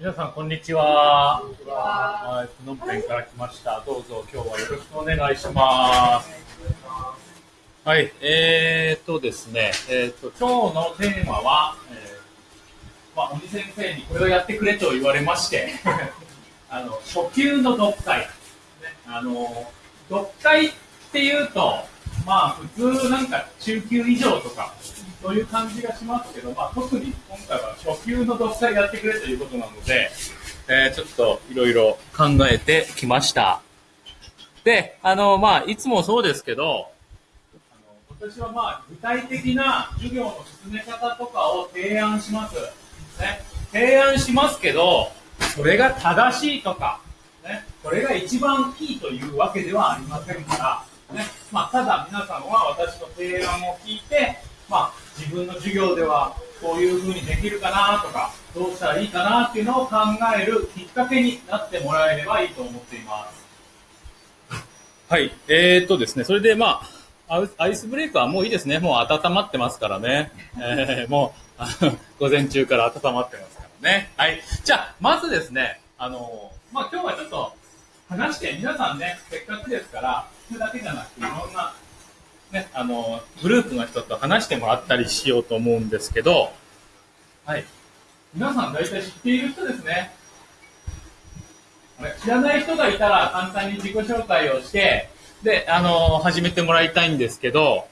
皆さん、こんにちは。はい、プノンペンから来ました。どうぞ今日はよろしくお願いします。はい、えーとですね、えーと、今日のテーマは、えーまあ、鬼先生にこれをやってくれと言われまして、あの、初級の読解。ね、あの、読解っていうと、まあ普通なんか中級以上とか、そういう感じがしますけど、まあ特に今回は初級の読解やってくれということなので、えーちょっといろいろ考えてきました。で、あの、まあいつもそうですけど、あの私はまあ具体的な授業の進め方とかを提案します。ね、提案しますけど、それが正しいとか、ね、これが一番いいというわけではありませんから、ねまあ、ただ皆さんは私の提案を聞いて、まあ、自分の授業ではこういうふうにできるかなとか、どうしたらいいかなっていうのを考えるきっかけになってもらえればいいと思っています。はい、えー、っとですね、それでまあ、アイスブレイクはもういいですね。もう温まってますからね。えー、もう、あの午前中から温まってますからね。はい。じゃあ、まずですね、あの、まあ今日はちょっと話して、皆さんね、せっかくですから、聞くだけじゃなくて、いろんな、ね、あの、グループの人と話してもらったりしようと思うんですけど、はい。皆さん大体知っている人ですね。知らない人がいたら簡単に自己紹介をして、で、あの、始めてもらいたいんですけど、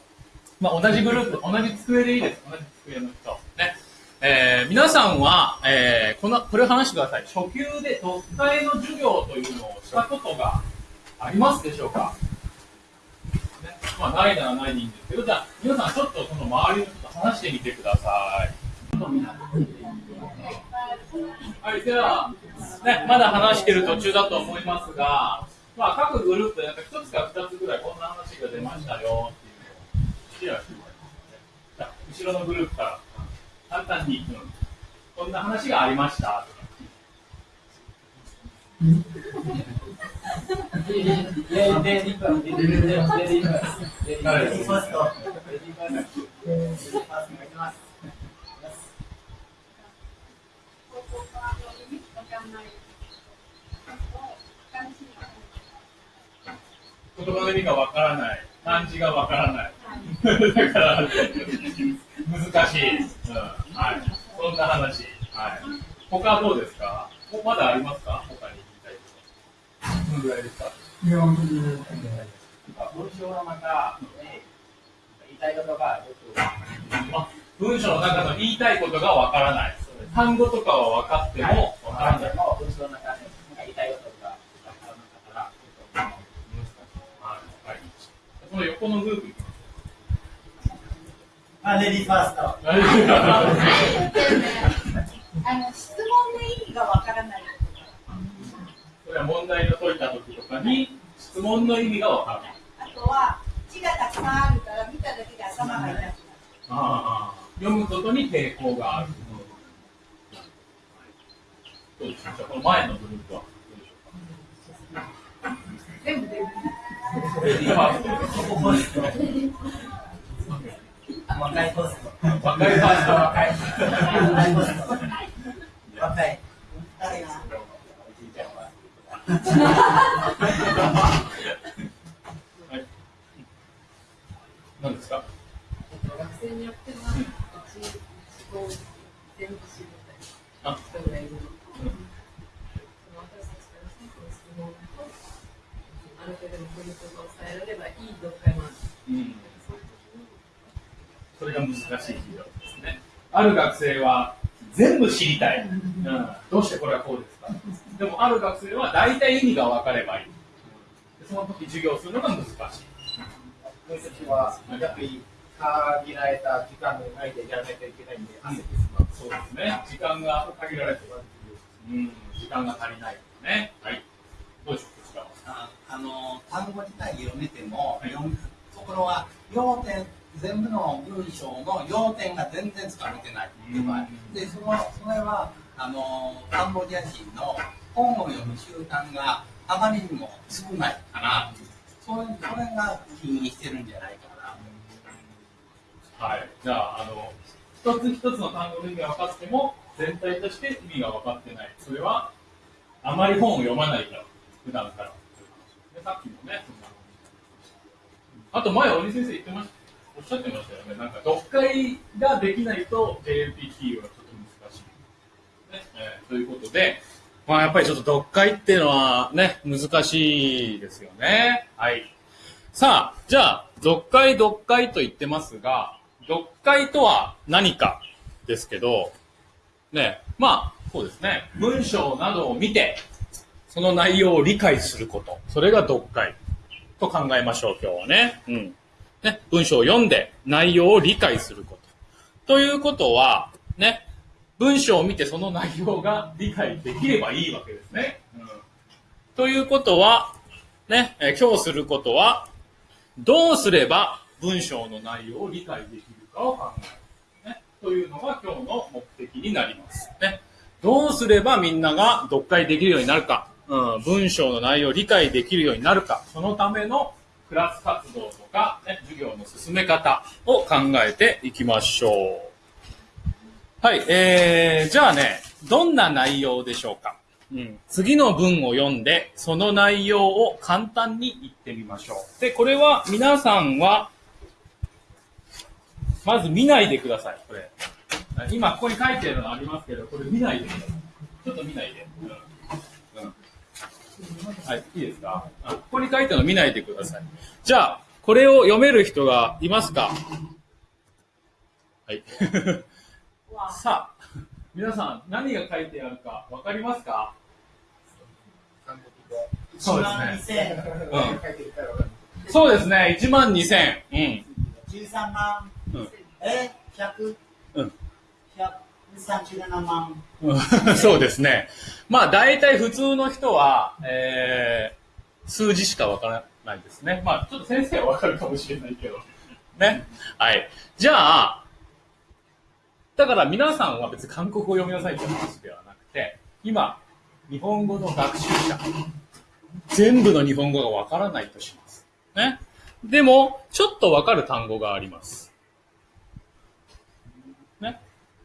まあ、同じグループ、同じ机でいいです。同じ机の人。ね。えー皆さんは、えーこの、これを話してください。初級で読解の授業というのをしたことがありますでしょうか、まあ、ないならないでいいんですけど、じゃあ、皆さんちょっとその周りの人と話してみてください。はい、では、ね、まだ話してる途中だと思いますが、まあ、各グループでなんか一つか二つぐらいこんな話が出ましたよっていうのをシェアしてもらいますね。じゃ後ろのグループから簡単に、うんこんな話がありましたとか。言葉の意味がわからない、漢字がわからない。だから、難しい。うん、はい。そんな話。はい。他はどうですか？まだありますか？こと。どのぐらいですか文章の中で言いたいことがよくあ文章の中の言いたいことがわからない。単語とかは分かってもわからない。も文章の中で言いたいことがわからなかったらちょっとはい。はい。その横のグループ。あ、レディーファースト。あの質問の意味がわからない。これは問題の解いた時とかに質問の意味がわからない。あとは字がたくさんあるから見ただけで頭が痛くなる。ああ読むことに抵抗がある。どうでしょうじゃあこの前のグループはどうでしょうか全部でレディーファースト若いホスト。若いファースト若い。若いホスト。若い。誰がはい。何ですか？学生によっては、うち思考全部知りたいあ、人がいるの。私たちからしてこの質問と、ある程度のポイントが抑えられればいい読解もある。うん。それが難しい授業ですね。ある学生は全部知りたい。うん。どうしてこれはこうですか？でもある学生は大体意味が分かればいい。でその時授業するのが難しい。僕たちはやっぱり限られた時間の内でやらないといけないんで焦ってしまう。そうですね。時間が限られてる。うん。時間が足りないですね。はい。どうでしょうこちらは。ああの単語自体読めても、読むところは要点全部の文章の要点が全然つかめてないっていう場合でそのそれはあのカンボジア人の本を読む習慣があまりにも少ないかなそれそれが起因してるんじゃないかなはい。じゃあ、あの、一つ一つの単語の意味が分かっても、全体として意味が分かってない。それは、あまり本を読まないから、普段から。でさっきもね、あと前、鬼先生言ってました、おっしゃってましたよね。なんか、読解ができないと JLPT はちょっと難しい。ね、えーということで、まあやっぱりちょっと読解っていうのはね、難しいですよね。はい。さあ、じゃあ、読解読解と言ってますが、読解とは何かですけど、ね、まあ、そうですね。文章などを見て、その内容を理解すること。それが読解と考えましょう、今日はね。うん。ね、文章を読んで内容を理解すること。ということは、ね、文章を見てその内容が理解できればいいわけですね。うん、ということは、ね、え今日することは、どうすれば文章の内容を理解できるかを考える。ね、というのが今日の目的になります。ね、どうすればみんなが読解できるようになるか、うん、文章の内容を理解できるようになるか、そのためのクラス活動とか、ね、授業の進め方を考えていきましょう。はい、えー、じゃあね、どんな内容でしょうか？うん、次の文を読んで、その内容を簡単に言ってみましょう。で、これは皆さんは、まず見ないでください、これ。今ここに書いてるのありますけど、これ見ないでください。ちょっと見ないで。うんうんはい、いいですか？ここに書いてるの見ないでください。じゃあ、これを読める人がいますか？はい。さあ、皆さん、何が書いてあるか分かりますか？そうですね。うんそうですね、1万2000。うん。13万、うんえ、100、うん137万。うんそうですね。まあ、大体普通の人は、えー、数字しかわからないですね。まあ、ちょっと先生はわかるかもしれないけど。ね。はい。じゃあ、だから皆さんは別に韓国語を読みなさいって話ではなくて、今、日本語の学習者、全部の日本語がわからないとします。ね。でも、ちょっとわかる単語があります。ね。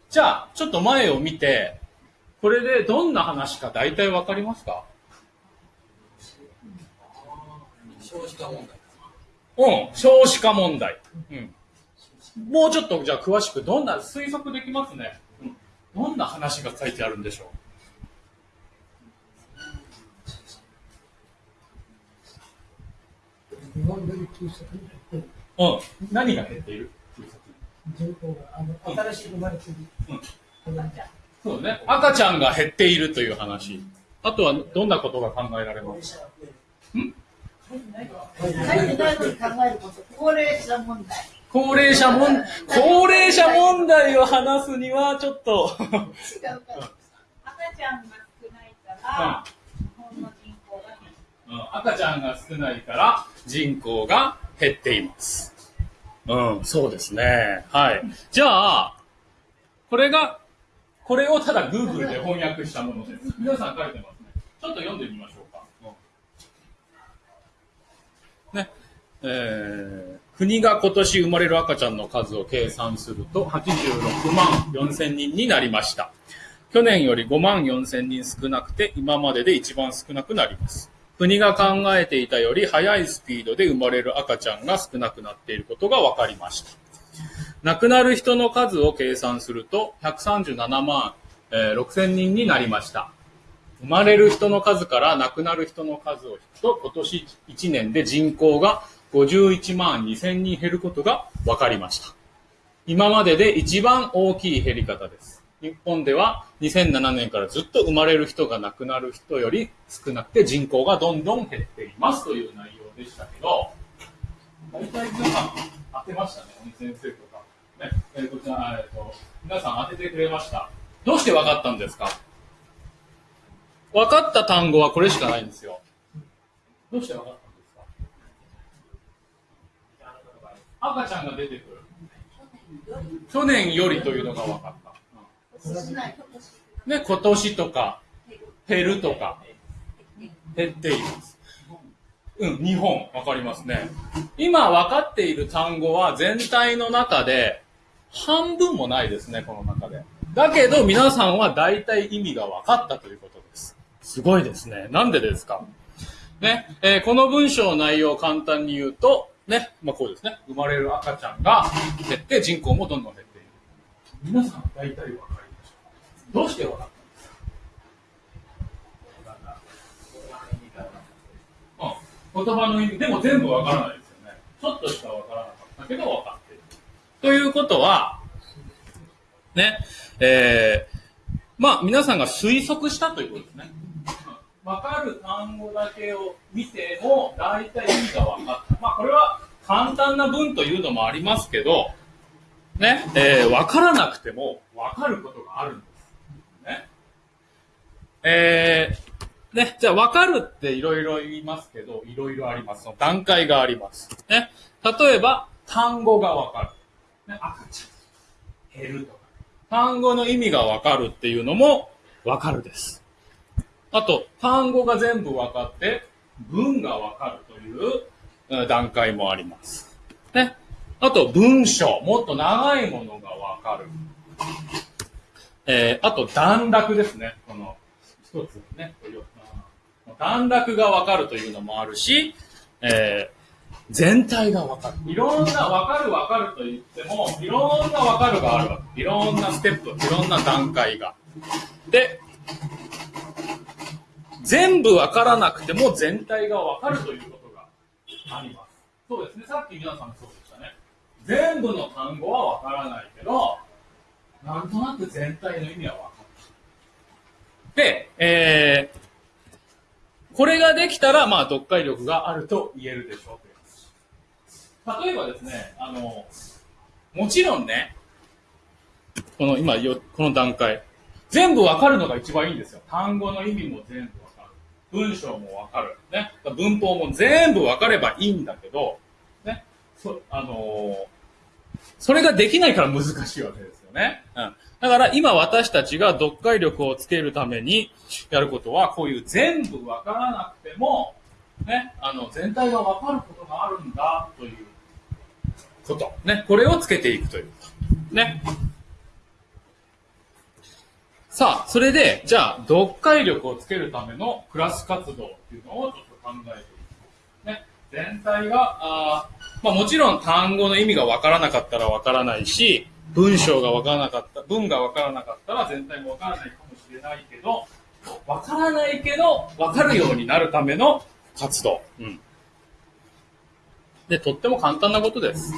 じゃあ、ちょっと前を見て、これでどんな話か大体わかりますか？少子化問題。うん、少子化問題。うん。もうちょっとじゃあ詳しく、どんな、推測できますね。うん。どんな話が書いてあるんでしょ日本で急速に減ってううん。何が減っている？人口があの新しく生まれているうんそうね。赤ちゃんが減っているという話。あとはどんなことが考えられます？書いてないのに考えること、高齢者問題。高齢者問、高齢者問題を話すにはちょっと。赤ちゃんが少ないから、日本の人口が減るうん赤ちゃんが少ないから人口が減っています。うん、そうですね。はい。じゃあ、これが、これをただ Google で翻訳したものです。皆さん書いてますね。ちょっと読んでみましょうか。ね。えー国が今年生まれる赤ちゃんの数を計算すると86万4千人になりました。去年より5万4千人少なくて今までで一番少なくなります。国が考えていたより速いスピードで生まれる赤ちゃんが少なくなっていることが分かりました。亡くなる人の数を計算すると137万、えー6千人になりました。生まれる人の数から亡くなる人の数を引くと今年1年で人口が51万2千人減ることが分かりました。今までで一番大きい減り方です。日本では2007年からずっと生まれる人が亡くなる人より少なくて人口がどんどん減っていますという内容でしたけど、大体皆さん当てましたね、鬼先生とか。ね、えーこちら、えっと、皆さん当ててくれました。どうして分かったんですか？分かった単語はこれしかないんですよ。どうして分かったんですか赤ちゃんが出てくる。去年よりというのが分かった。ね、今年とか、減るとか、減っています。うん、日本、わかりますね。今分かっている単語は全体の中で、半分もないですね、この中で。だけど皆さんは大体意味が分かったということです。すごいですね。なんでですか？ね、えーこの文章の内容を簡単に言うと、ね、まあこうですね。生まれる赤ちゃんが減って人口もどんどん減っている。皆さん大体分かりました。どうして分かったんですか？うん。言葉の意味、でも全部分からないですよね。ちょっとしか分からなかったけど分かっている。ということは、ね、えー、まあ皆さんが推測したということですね。分かる単語だけを見ても、大体意味が分かった。まあこれは簡単な文というのもありますけど、ね、えー、分からなくても分かることがあるんです。ね。えー、ね、じゃあ分かるっていろいろ言いますけど、いろいろあります。その段階があります。ね。例えば、単語が分かる。ね、赤ちゃん。減るとか。単語の意味が分かるっていうのも分かるです。あと、単語が全部分かって、文が分かるという段階もあります。ね。あと、文章。もっと長いものが分かる。えー、あと、段落ですね。この、一つね。段落が分かるというのもあるし、えー全体が分かる。いろんな分かる分かると言っても、いろんな分かるがあるわけ。いろんなステップ、いろんな段階が。で、全部分からなくても全体が分かるということがあります。そうですね。さっき皆さんそうでしたね。全部の単語は分からないけど、なんとなく全体の意味は分かる。で、えー、これができたら、まあ、読解力があると言えるでしょう。例えばですね、あの、もちろんね、この今よ、この段階、全部わかるのが一番いいんですよ。単語の意味も全部。文章もわかる。ね。文法も全部わかればいいんだけど、ね。そ、あのーそれができないから難しいわけですよね。うん。だから今私たちが読解力をつけるためにやることは、こういう全部わからなくても、ね、あの、全体がわかることがあるんだということ。ね。これをつけていくということ。ね。さあ、それで、じゃあ、読解力をつけるためのクラス活動っていうのをちょっと考えていきます。ね。全体が、あまあもちろん単語の意味がわからなかったらわからないし、文章がわからなかった、文がわからなかったら全体もわからないかもしれないけど、わからないけど、わかるようになるための活動。うん。で、とっても簡単なことです。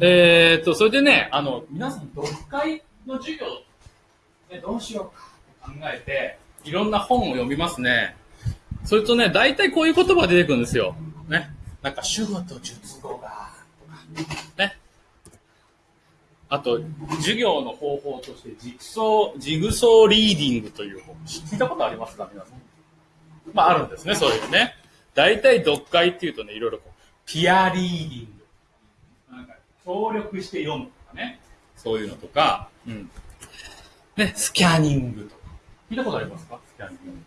えーっと、それでね、あの、皆さん、読解の授業、ね、どうしようか考えて、いろんな本を読みますね。それとね、大体こういう言葉が出てくるんですよ。ね。なんか、主語と述語が、とか、ね。あと、授業の方法として、ジグソー、ジグソーリーディングという本。聞いたことありますか皆さん？まあ、あるんですね、そういうね。大体、読解っていうとね、いろいろこう、ピアリーディング。なんか、協力して読むとかね。そういうのとか、うん。ね、スキャニングとか。聞いたことありますか？スキャニング。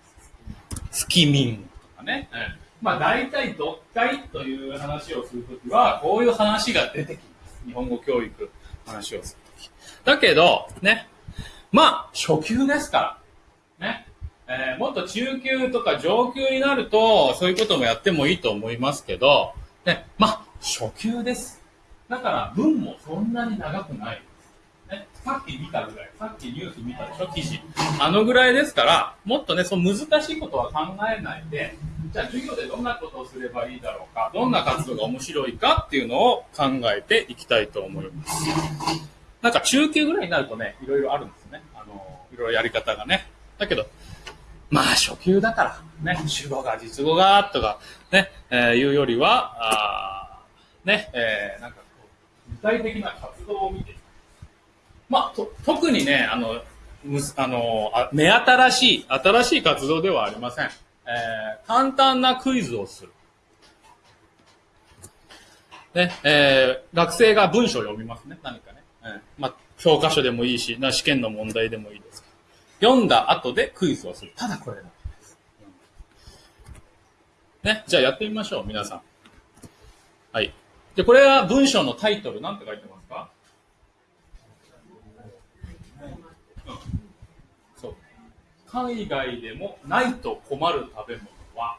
スキミングとかね。うんまあ大体読解という話をするときは、こういう話が出てきます。日本語教育話をするとき。だけど、ね。まあ、初級ですから。ね。えーもっと中級とか上級になると、そういうこともやってもいいと思いますけど、ね。まあ、初級です。だから文もそんなに長くないさっき見たぐらい、さっきニュース見たでしょ、記事。あのぐらいですから、もっとね、その難しいことは考えないで、じゃあ授業でどんなことをすればいいだろうか、どんな活動が面白いかっていうのを考えていきたいと思います。なんか中級ぐらいになるとね、いろいろあるんですね。あの、いろいろやり方がね。だけど、まあ初級だから、ね、主語が実語がとか、ね、えーいうよりは、あね、えーなんかこう、具体的な活動を見てまあ、と特にね、あの、むあのあ、目新しい、新しい活動ではありません。えー簡単なクイズをする。ね、えー学生が文章を読みますね、何かね。えーまあ、教科書でもいいし、な試験の問題でもいいです。読んだ後でクイズをする。ただこれだけです。ね、じゃあやってみましょう、皆さん。はい。で、これは文章のタイトル、なんて書いてますかそう。海外でもないと困る食べ物は、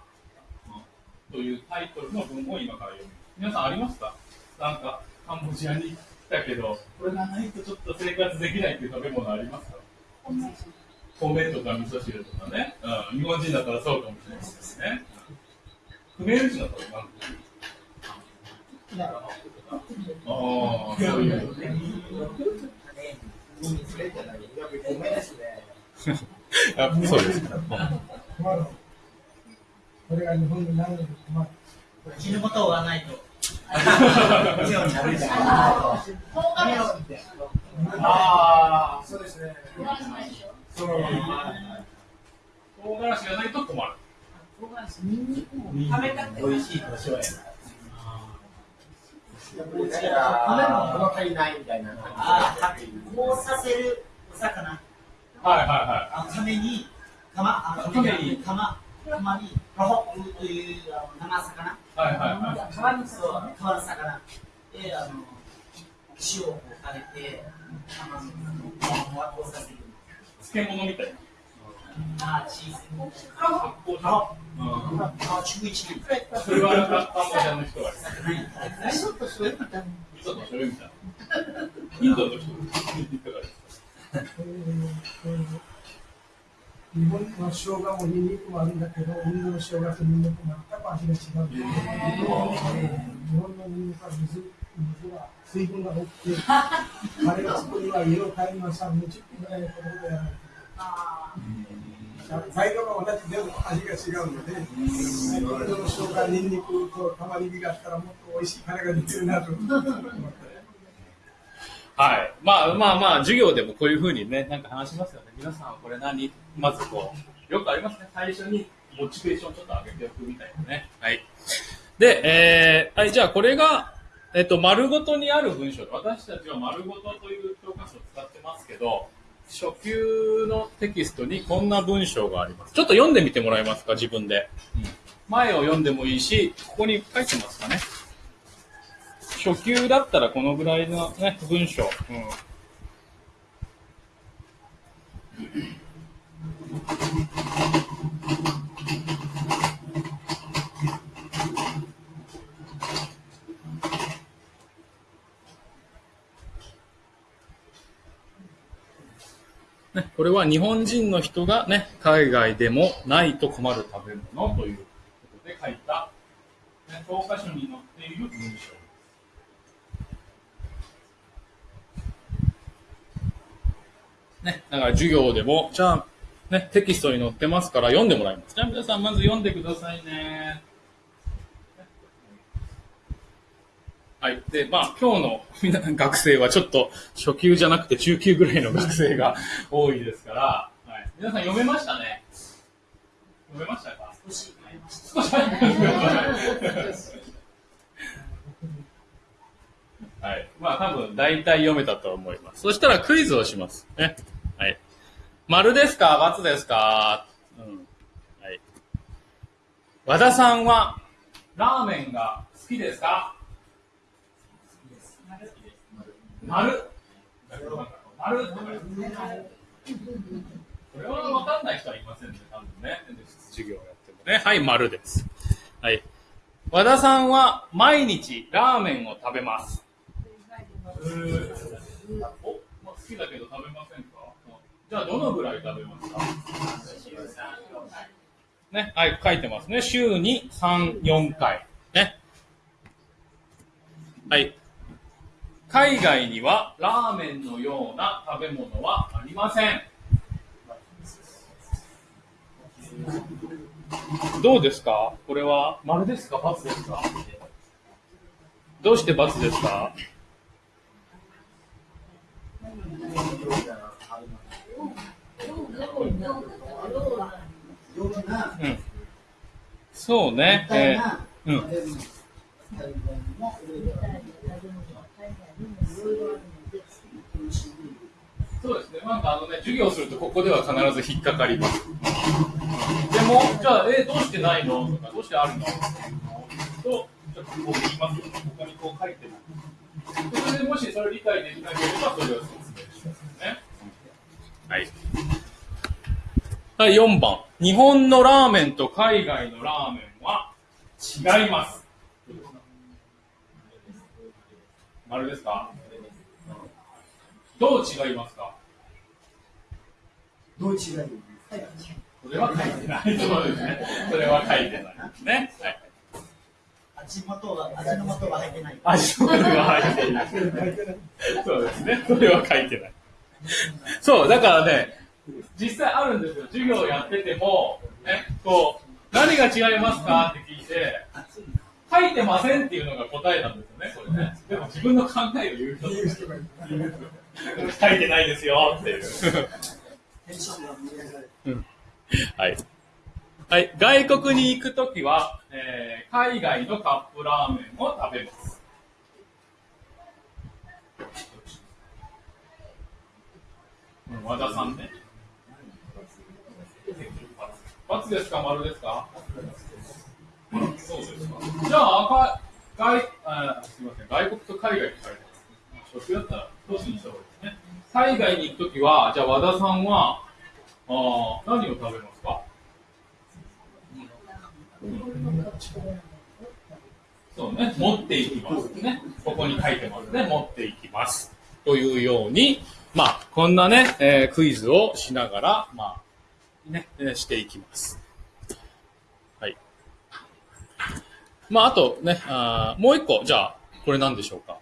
というタイトルの文を今から読みます。皆さんありますかなんか、カンボジアに来たけど、これがないとちょっと生活できないっていう食べ物ありますか？米とか味噌汁とかね。うん、日本人だったらそうかもしれないですね。クメール人だったら何ああ、そういう。やっぱそうです。死ぬことはないと。以上にないああ、そうですね。そう。唐辛子。がないと困る。唐辛子、ニンニクも食べたくて。美味しい胡椒やな。やっぱりだから、物足りないみたいなあ感じ。こうさせるお魚はいはいはあのために、釜、あのために釜、釜に、ロホという生魚、い。はいはいはい。川にそう、川の魚で、あの塩をかけて、させる。漬物みたいな。それはカンボジアの人は。味噌と醤油みたいな。味噌と醤油みたいな。インドの人いかがですかえーえー日本の生姜もニンニクもあるんだけど、インドの生姜とニンニクも全く味が違う。えー日本のニンニクは水水は水分が多くて、彼が作るには色を変えるのは3、20分ぐらいのとことでやらないと。材料が同じでも味が違うので、インドの生姜、ニンニクと玉ねぎがあったらもっと美味しいカレーができるなと思って。はい。まあまあまあ、授業でもこういうふうにね、なんか話しますよね。皆さんはこれ何まずこう、よくありますね。最初にモチベーションちょっと上げておくみたいなね。はい。で、えー、はい、じゃあこれが、えっと、丸ごとにある文章で、私たちは丸ごとという教科書を使ってますけど、初級のテキストにこんな文章があります。ちょっと読んでみてもらえますか、自分で。前を読んでもいいし、ここに書いてますかね。初級だったらこのぐらいのね、文章。うんね、これは日本人の人がね、海外でもないと困る食べ物ということで書いた、ね、教科書に載っている文章。ね、だから授業でも、じゃあ、ね、テキストに載ってますから読んでもらいます。じゃあ皆さんまず読んでくださいね。はい。で、まあ、今日の 学生はちょっと初級じゃなくて中級ぐらいの学生が多いですから、はい。皆さん読めましたね。読めましたか？少し変えました。少し読ましたはい。まあ多分大体読めたと思います。そしたらクイズをします。ね。はい。丸ですか×ですかうん。はい。和田さんはラーメンが好きですか丸。丸これは分かんない人はいませんね、多分ね。授業やってもね。はい、丸です。はい。和田さんは毎日ラーメンを食べます。お、まあ、好きだけど食べませんか？じゃあどのぐらい食べますか？ね、はい、書いてますね。週に3、4回。ね。はい。海外にはラーメンのような食べ物はありません。どうですか？これは丸ですか×ですか？どうして×ですか？う、ん。そうね。え、ーうん。そうですね。なんかあのね、授業するとここでは必ず引っかかります。でも、じゃあ、えーどうしてないの？とか、どうしてあるの？と、ちょっとこう言いますよ。ここにこう書いてます。それでもしそれ理解できなければ、それを説明しますね。はい。はい、4番。日本のラーメンと海外のラーメンは違います。丸ですか？どう違いますか？どう違いそれは書いてない。そうですね。それは書いてないですね。はい。味元が、味の素が入ってない。味の素が入っていない。そうですね。それは書いてない。そう、だからね、実際あるんですよ。授業やってても、ね、こう、何が違いますか？って聞いて、書いてませんっていうのが答えなんですよね、これね。でも自分の考えを言う人言う人がいる書いてないですよっていう。はい。はい。外国に行くときは、えー海外のカップラーメンを食べます。うん和田さんね。×ですか丸ですか？そうですか。じゃあ、赤外、あすみません。外国と海外って書いてます。初級だったら、一つにした方がいいですね。海外に行くときは、じゃあ和田さんは、あ何を食べますか？そうね、持っていきますね。ここに書いてますね。持っていきます。というように、まあ、こんなね、えークイズをしながら、まあ、ね、していきます。はい。まあ、あとね、あもう一個、じゃあ、これ何でしょうか？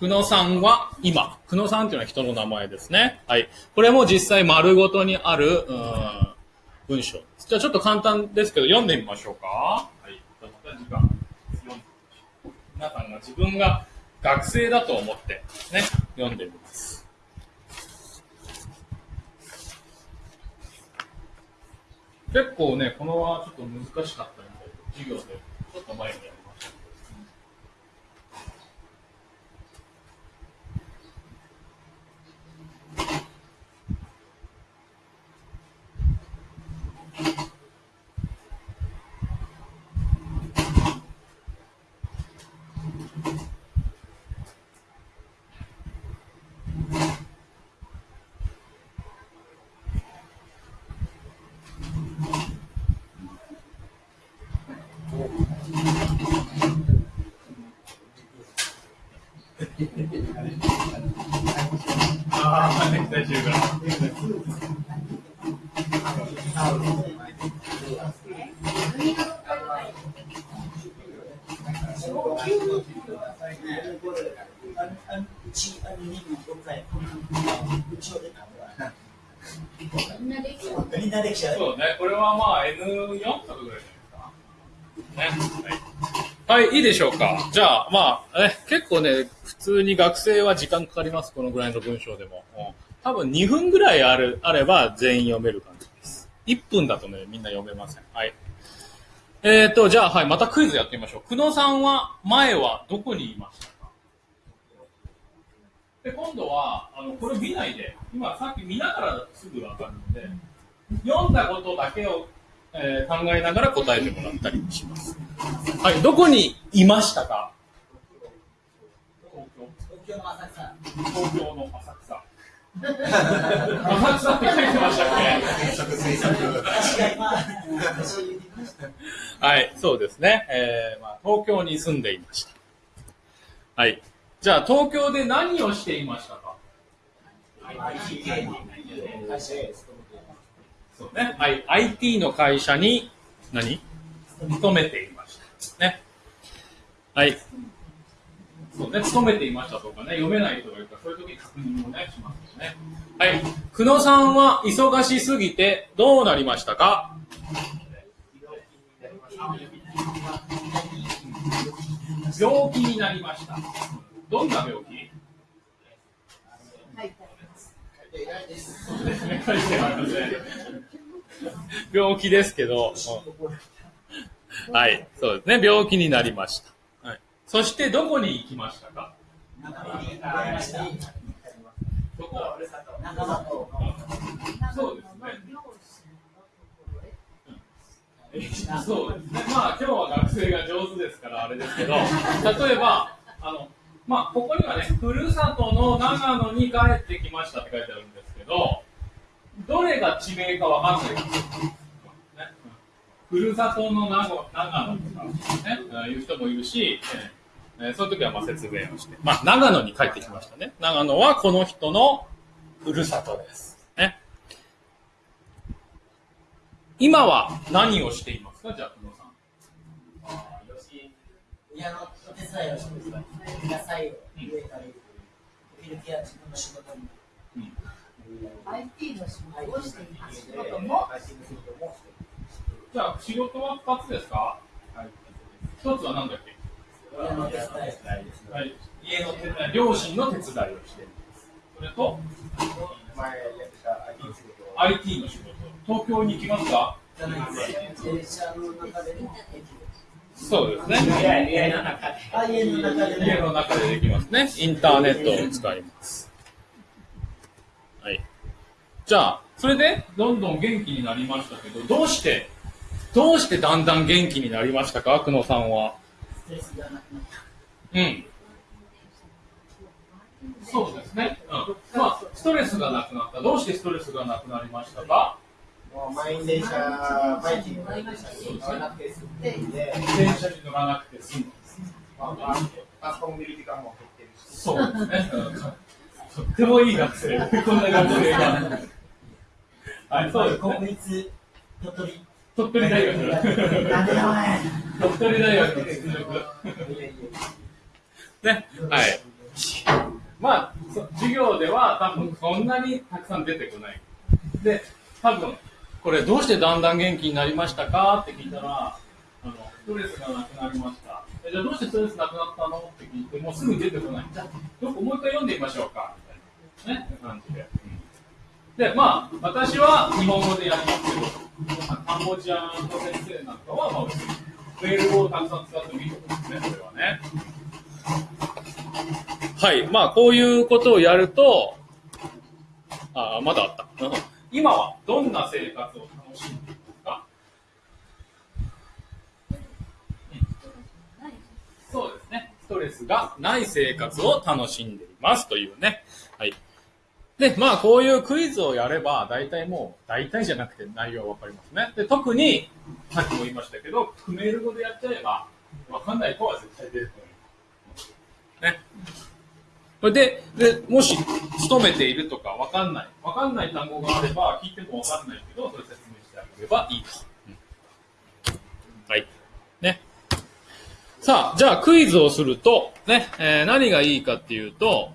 久野さんは今。久野さんっていうのは人の名前ですね。はい。これも実際丸ごとにある、うん文章。じゃあちょっと簡単ですけど、読んでみましょうか。はい。じゃあまた時間、読んでみましょう。皆さんが自分が学生だと思って、ね、読んでみます。結構ね、このはちょっと難しかったみたいで、授業でちょっと前にりました。ああ、ね、大丈夫か。うち、あの、2分5回、うちを出たみんなできるみんなできちゃう。そうね、これはまあ N4 とかぐらいじゃないですか。ね。はい、でしょうか。じゃあ、まあ、ね、結構ね、普通に学生は時間かかります、このぐらいの文章でも。多分2分ぐらいある、あれば全員読める感じです。1分だとね、みんな読めません。はい。えーと、じゃあ、はい、またクイズやってみましょう。久野さんは、前はどこにいましたか？で、今度は、あの、これ見ないで、今さっき見ながらすぐわかるので、読んだことだけを、えー考えながら答えてもらったりします。はい、どこにいましたか？東京東京の浅草。東京の浅草。浅草って書いてましたっ。けはい、そうですね。えーまあ、東京に住んでいました。はい。じゃあ、東京で何をしていましたか？IT 系の会社です。そうね。はい。IT の会社に何？勤めていました。ね。はい。そうね。勤めていましたとかね。読めない人がいるから、そういう時に確認もね、しますよね。はい。久野さんは忙しすぎてどうなりましたか？病気になりました。どんな病気？はいそうですね書いてありますね 病気ですけど、うん。はい、そうですね、病気になりました。はい、そして、どこに行きましたか？そうですね。そうですね。まあ、今日は学生が上手ですから、あれですけど、例えば、あの、まあ、ここにはね、ふるさとの長野に帰ってきましたって書いてあるんですけど、どれが地名かわかんないですよ。ねふるさとの長長野とか、ね、いう人もいるし、えー、その時はまあ説明をして、まあ、長野に帰ってきましたね。長野はこの人のふるさとです。ね、今は何をしていますか？じゃあ、久野さん。よし家のお手伝いをして野菜を植えたり、時々は自分の仕事に IT の仕事をしています。仕事でもじゃあ、仕事は2つですか？一つは何だっけ？家のお手伝いはい、家の手伝い、両親の手伝いをしてる。それと、前やってた IT の仕事を IT の仕事。東京に行きますか？そうですね。家の中で家の中でできますね。インターネットを使います。はい。じゃあ、それで、どんどん元気になりましたけど、どうして、どうしてだんだん元気になりましたか？久野さんは。ストレスがなくなった。うん。そうですね。うん。まあ、ストレスがなくなった。どうしてストレスがなくなりましたか？満員電車、毎日乗らなくて済んで、電車に乗らなくて済む。まあ、パソコン見る時間も減ってるし、そうですね。うんとってもいい学生。こんな学生が。はい、そうですね。国立鳥取。鳥取大学。なんでだお前鳥取大学の実力。ね。はい。まあ、そ授業では多分そんなにたくさん出てこない。で、多分、これどうしてだんだん元気になりましたかって聞いたら、あの、ストレスがなくなりました。えじゃあどうしてストレスなくなったの？って聞いて、もうすぐ出てこない。じゃあ、もう一回読んでみましょうか。みたいな。ね。感じで。で、まあ、私は日本語でやりますけど、カンボジアの先生なんかは、まあ、メールをたくさん使ってもいいと思うんですね、これはね。はい。まあ、こういうことをやると、あ、まだあった。今はどんな生活を楽しんでいますか、そうですね。ストレスがない生活を楽しんでいますというね。はい。で、まあ、こういうクイズをやれば、大体もう、大体じゃなくて内容わかりますね。で、特に、さっきも言いましたけど、クメール語でやっちゃえば、わかんない子は絶対出てこない。ね。それで、で、もし、勤めているとかわかんない。わかんない単語があれば、聞いてもわかんないけど、それ説明してあげればいいと。はい。ね。さあ、じゃあクイズをすると、ね、えー何がいいかっていうと、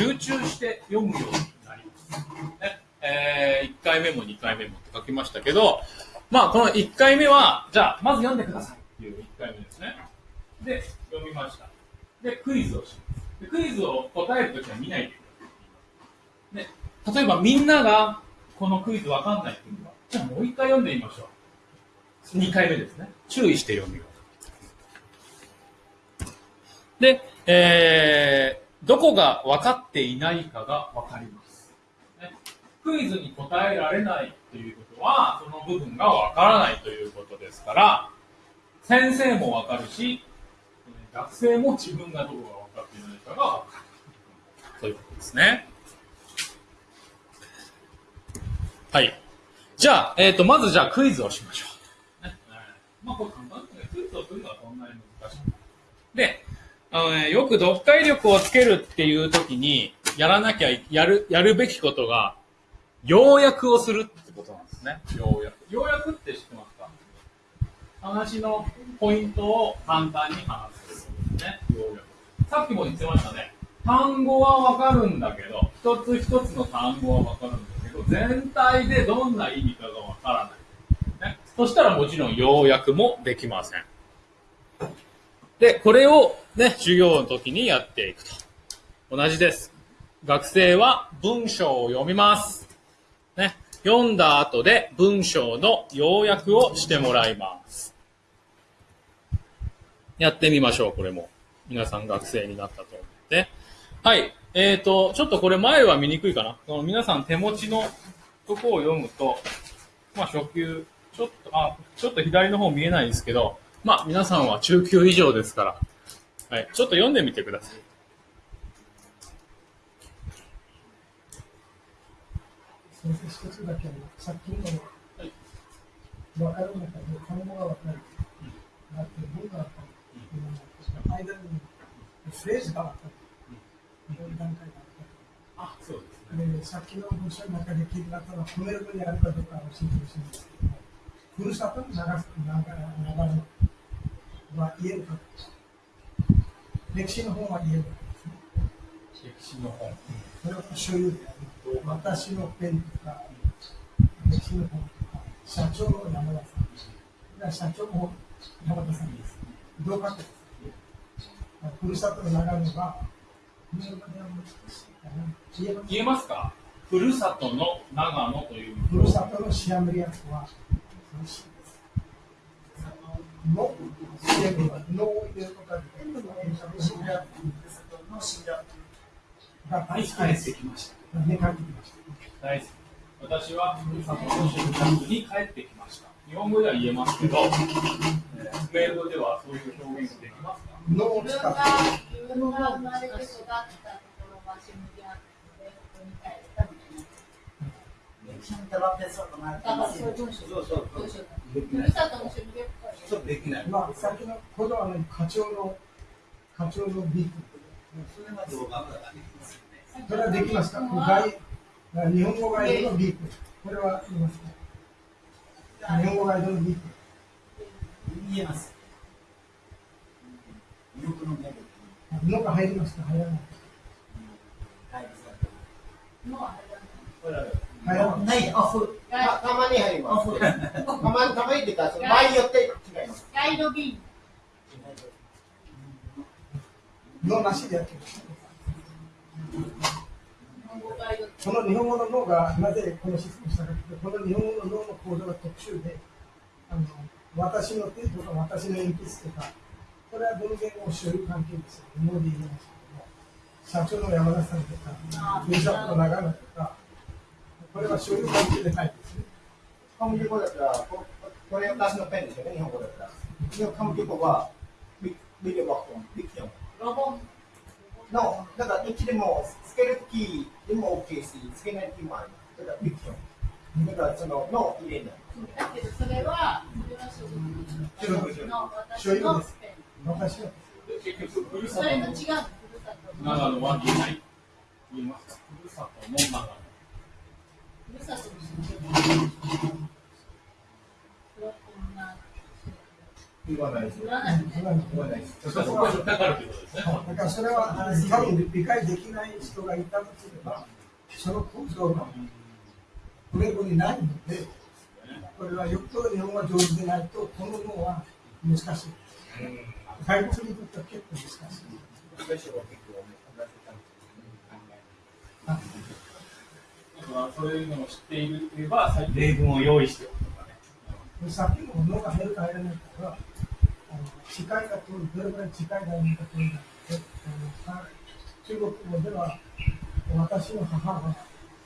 集中して読むようになります。ね、え1回目も2回目もって書きましたけど、まあ、この1回目は、じゃあ、まず読んでくださいっていう1回目ですね。で、読みました。で、クイズをします。でクイズを答えるときは見ないでください。例えばみんながこのクイズわかんない人には、じゃあもう1回読んでみましょう。2回目ですね。注意して読みよう。で、えー、どこが分かっていないかが分かります。ね、クイズに答えられないということは、その部分が分からないということですから、先生も分かるし、学生も自分がどこが分かっていないかが分かる。ということですね。はい。じゃあ、えっ、と、まずじゃあクイズをしましょう。ねまあ、これ簡単ですね。クイズをするのはそんなに難しい。で、あのね、よく読解力をつけるっていう時に、やらなきゃい、やる、やるべきことが、要約をするってことなんですね。要約。要約って知ってますか？話のポイントを簡単に話すことですね。要約。さっきも言ってましたね。単語はわかるんだけど、一つ一つの単語はわかるんだけど、全体でどんな意味かがわからない。ね。そしたらもちろん要約もできません。で、これをね、授業の時にやっていくと。同じです。学生は文章を読みます。ね。読んだ後で文章の要約をしてもらいます。やってみましょう、これも。皆さん学生になったと思って。はい。えーと、ちょっとこれ前は見にくいかな。その皆さん手持ちのとこを読むと、まあ初級、ちょっと、あ、ちょっと左の方見えないんですけど、まあ、皆さんは中級以上ですから、はい、ちょっと読んでみてください。先生、一つだけさっきの、はい、分かる、が分かる。ってどうったの、うん、間にフレーズが分かる。うん、どういう段階があったあ、そうですね。で、さっきの文章の中で聞いたのは、褒めるにあるかどうか教えてほしいん。ですけど、ふるさと流流れ、は言えるか。歴史の本は言えるかですね。歴史の本。それは所有である。私のペンとか、歴史の本とか、社長の山田さん。社長も山田さんです。同格です。ふるさとの流れは、日本語では難しいかな。言えますかふるさとの長野という。ふるさとのシアムリアスは。の、シアムリアスのを入れることができる。シアムリアスの死んだ。が大好きです。ね、帰ってきました。大好き。私はふるさとの出宅に帰ってきました。日本語では言えますけど、えーメールではそういう表現ができますかのを自分が、生まれて育ったところがシムな。歴史にたばってそう。となだからそう。いう文章そうそう。文章だ。できないまあ、さっきのこのあの課長の課長のビッグ。それはできますよねそれはできますか外日本語ガイドのビッグ。これは言いますか日本語ガイドのビッグ。言えます魅力のメのが入りますか入らないのはあれだね入らないないオフたたまに入ります。たまに、たまにってか、場合によって違います。ガイドビのなしでやってる。ン、日本語ガイドこの日本語の脳がなぜこのシステムしたかというと、この日本語の脳の構造が特殊で、あの私の手とか私の鉛筆とか、これは文言を所有関係ですよ。日本語で言いますけども、社長の山田さんとか、ふるさとの長野とか、これは所有関係でないですね。カムキ語だったら、ここれ私のペンですよね、日本語だったら。でもカムキ語は、ビビデオバックン、ビクティロボンの、だからどっちでも、つけるキーでも OK し、つけないキーもあります。だからビクティだからその、の入れない。だけどそれはそれは所属の私のペ、ン。さとのそれと違う長野は言えない。言えますかふるさとの長野。だからそれは多分理解できない人がいたとすれば、その構造がこれこにないので、これはよっぽど日本が上手でないと、この脳は難しい。外国にとっては結構難しい。スペシャルを結構同じ感だかそういうのを知っていれば、例文を用意しておくとかね。さっきの脳が入るか入らないかは、あの近いか遠い、どれくらい近いか遠いか遠いかって中国語では、私の母は、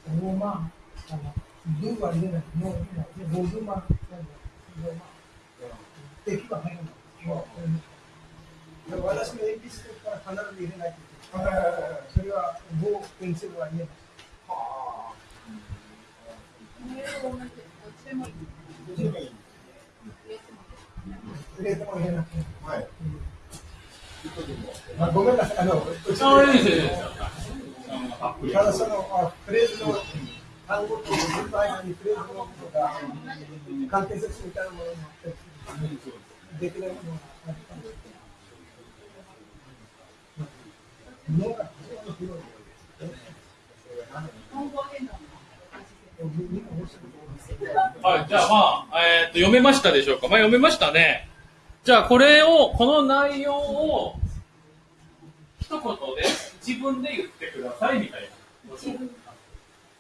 大まあの、文は入れない、脳は入れない、で、五分ま、ローマ、敵は入らない。でも私の鉛筆から必ず入れないといけない。それは、棒、ペンシルは入れない。メーあごめんなさい、あの、うちああ、いいですよ、いいですよ。あのた。だそのフレーズの単語と文の間にフレーズのとが関係説みたいなものもできないものがあったんですけどはい、じゃあまあ、えーっと、読めましたでしょうか？まあ、読めましたね。じゃあ、これを、この内容を、一言で自分で言ってくださいみたいな。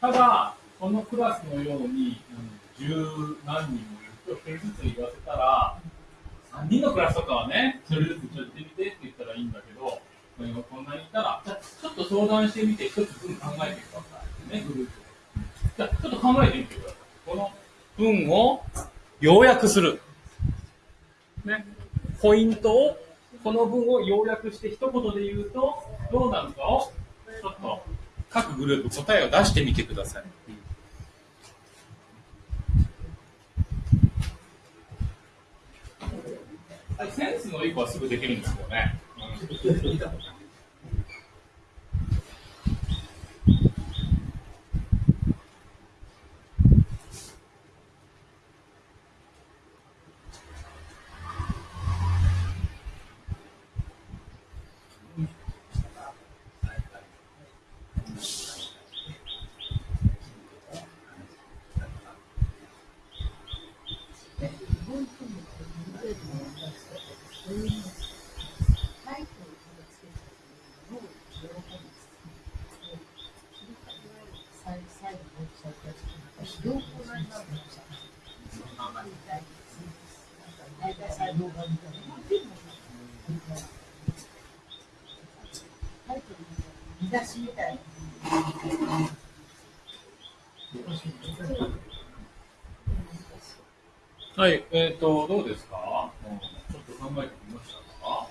ただ、このクラスのように、十何人もいると、一人ずつ言わせたら、3人のクラスとかはね、それずつちょっと言ってみてって言ったらいいんだけど、こんなにいたら、ちょっと相談してみて、一つ文考えてください。ね、グループ。ちょっと考えてみてください。この文を要約する。ね。ポイントを、この文を要約して一言で言うと、どうなるかを、ちょっと各グループ答えを出してみてください。センスのいい子はすぐできるんですよね。出しみたいはい、えっ、と、どうですか、うんちょっと考えてみましたか？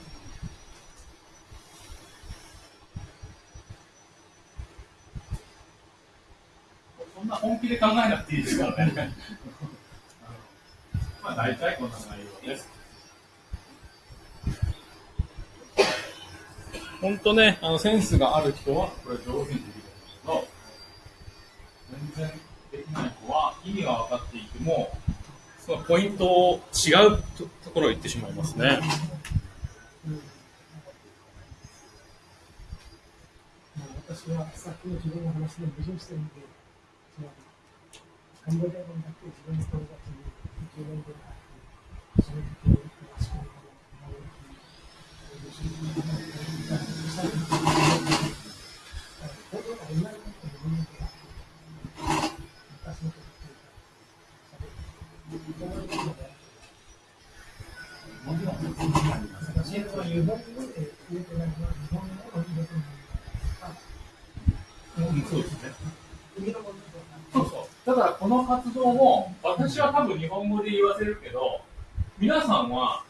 そんな本気で考えなくていいですからね。まあ、大体こんな内容です。本当ね、あの、センスがある人は、これ上手にできるんですけど、全然できない子は、意味が分かっていても、そのポイントを違うとところを言ってしまいますね。私はさっきの自分の話で矛盾してるんで、カンボジア語だけ自分の友達に10年ぐらい、その時に詳しく本当は同じこと自分のだからこの活動も私は多分日本語で言わせるけど皆さんは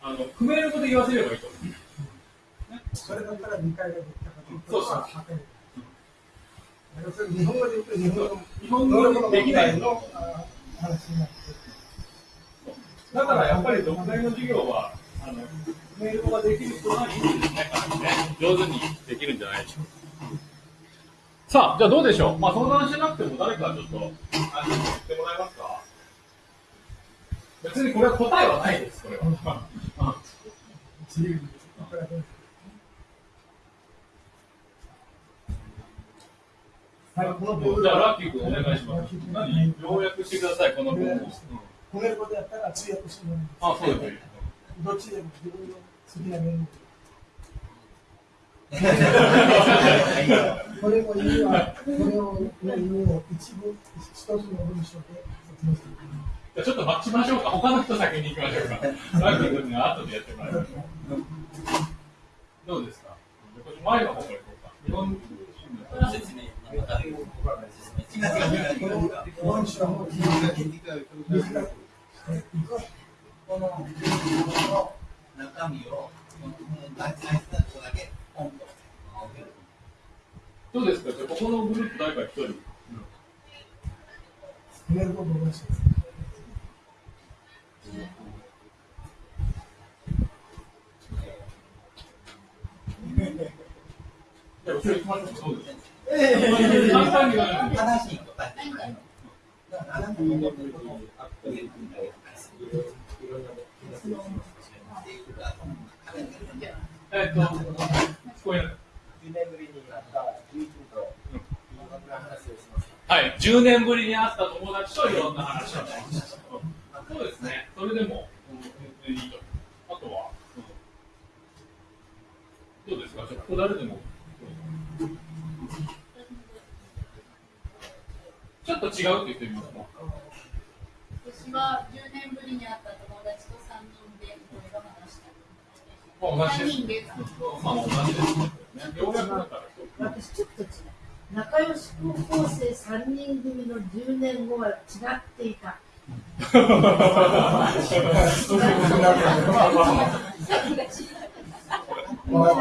あのクメール語で言わせればいいと思う。それだったら理解ができたかというそうそうは分かる要するに日本語で言うと日本語の日本語できないの話になってだからやっぱり読解の授業は、あの、メールができる人はいいんですね、かなね。上手にできるんじゃないでしょうか。さあ、じゃあどうでしょう？まあ相談しなくても誰かちょっと、あの、言ってもらえますか？別にこれは答えはないです、これは。自由にいくらでもはい、この部分じゃあ、ラッキー君お願いします。何？要約してください、この文を。うん褒めることやったら通訳してもらいますあ、そうです。どっちでも自分の好きな面でこれも意味は、これをの意味を一部、一つの文章で説明していきます。じゃあちょっと待ちましょうか。他の人先に行きましょうか。ラッキー君には後でやってもらいましょう。どうですか？前の方か？ら行こうか。日本説明なんか説明どうですか？じゃあここのグループ誰か一人。褒めることを思います。じゃあ後ろ行きましょうか。そうです。簡単に言わないでええるんだよえっと、聞こえな。10年ぶりに会った友人といな。はい、10年ぶりに会った友達といろんな話をしました。そうですね、それでも、あとは、どうですか、じゃあここ誰でも。ちょっと違うって言ってみますか？私は10年ぶりに会った友達と3人でいろいろ話した。まあ、同3じ人でです。まあ、同じですね。ようやくだから。私ちょっと違う仲良し高校生3人組の10年後は違っていた みんな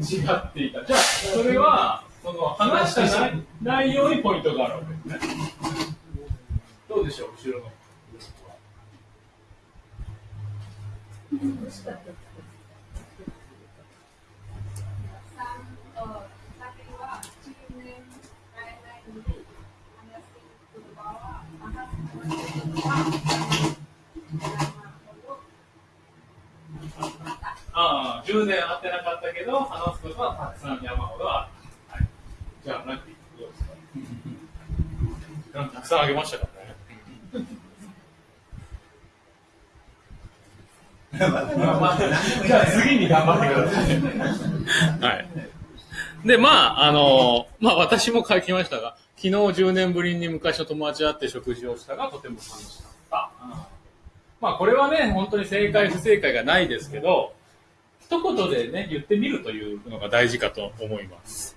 違っていた。じゃあ、それは、その話した内内容にポイントがあるわけですね。どうでしょう、後後ろのグループは。さんと酒は10年会えないのに話している言葉は話している言葉はああ、10年会ってなかったけど、話すことはたくさん山ほどある。はい。じゃあ、ラッキー、どうですか？時間たくさんあげましたからね。ま あじゃあ次に頑張ってください。はい。で、まあ、あの、まあ私も書きましたが、昨日10年ぶりに昔の友達と会って食事をしたがとても楽しかった。まあこれはね、本当に正解不正解がないですけど、一言でね、言ってみるというのが大事かと思います。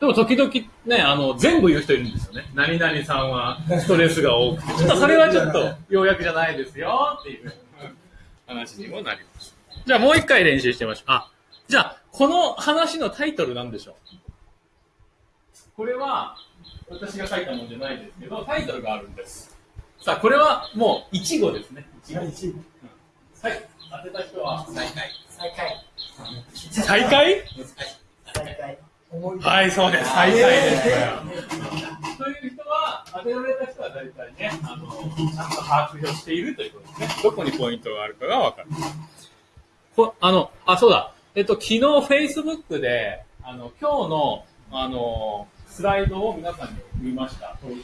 でも時々ね、あの、全部言う人いるんですよね。何々さんはストレスが多くて、ちょっとそれはちょっと要約じゃないですよっていう話にもなります。じゃあもう一回練習してみましょう。あ、じゃあ、この話のタイトルなんでしょうこれは、私が書いたものじゃないですけど、タイトルがあるんです。さあ、これはもう、一語ですね。一語。第一はい。当てた人は、再開再開。再開？再開。思いはい、そうです。再開です。これはという人は、当てられた人は大体ね、あの、ちゃんと把握をしているということですね。どこにポイントがあるかがわかる。こあの、あ、そうだ。えっと、昨日 Facebook で、あの、今日の、あの、スライドを皆さんに見ました。そうあの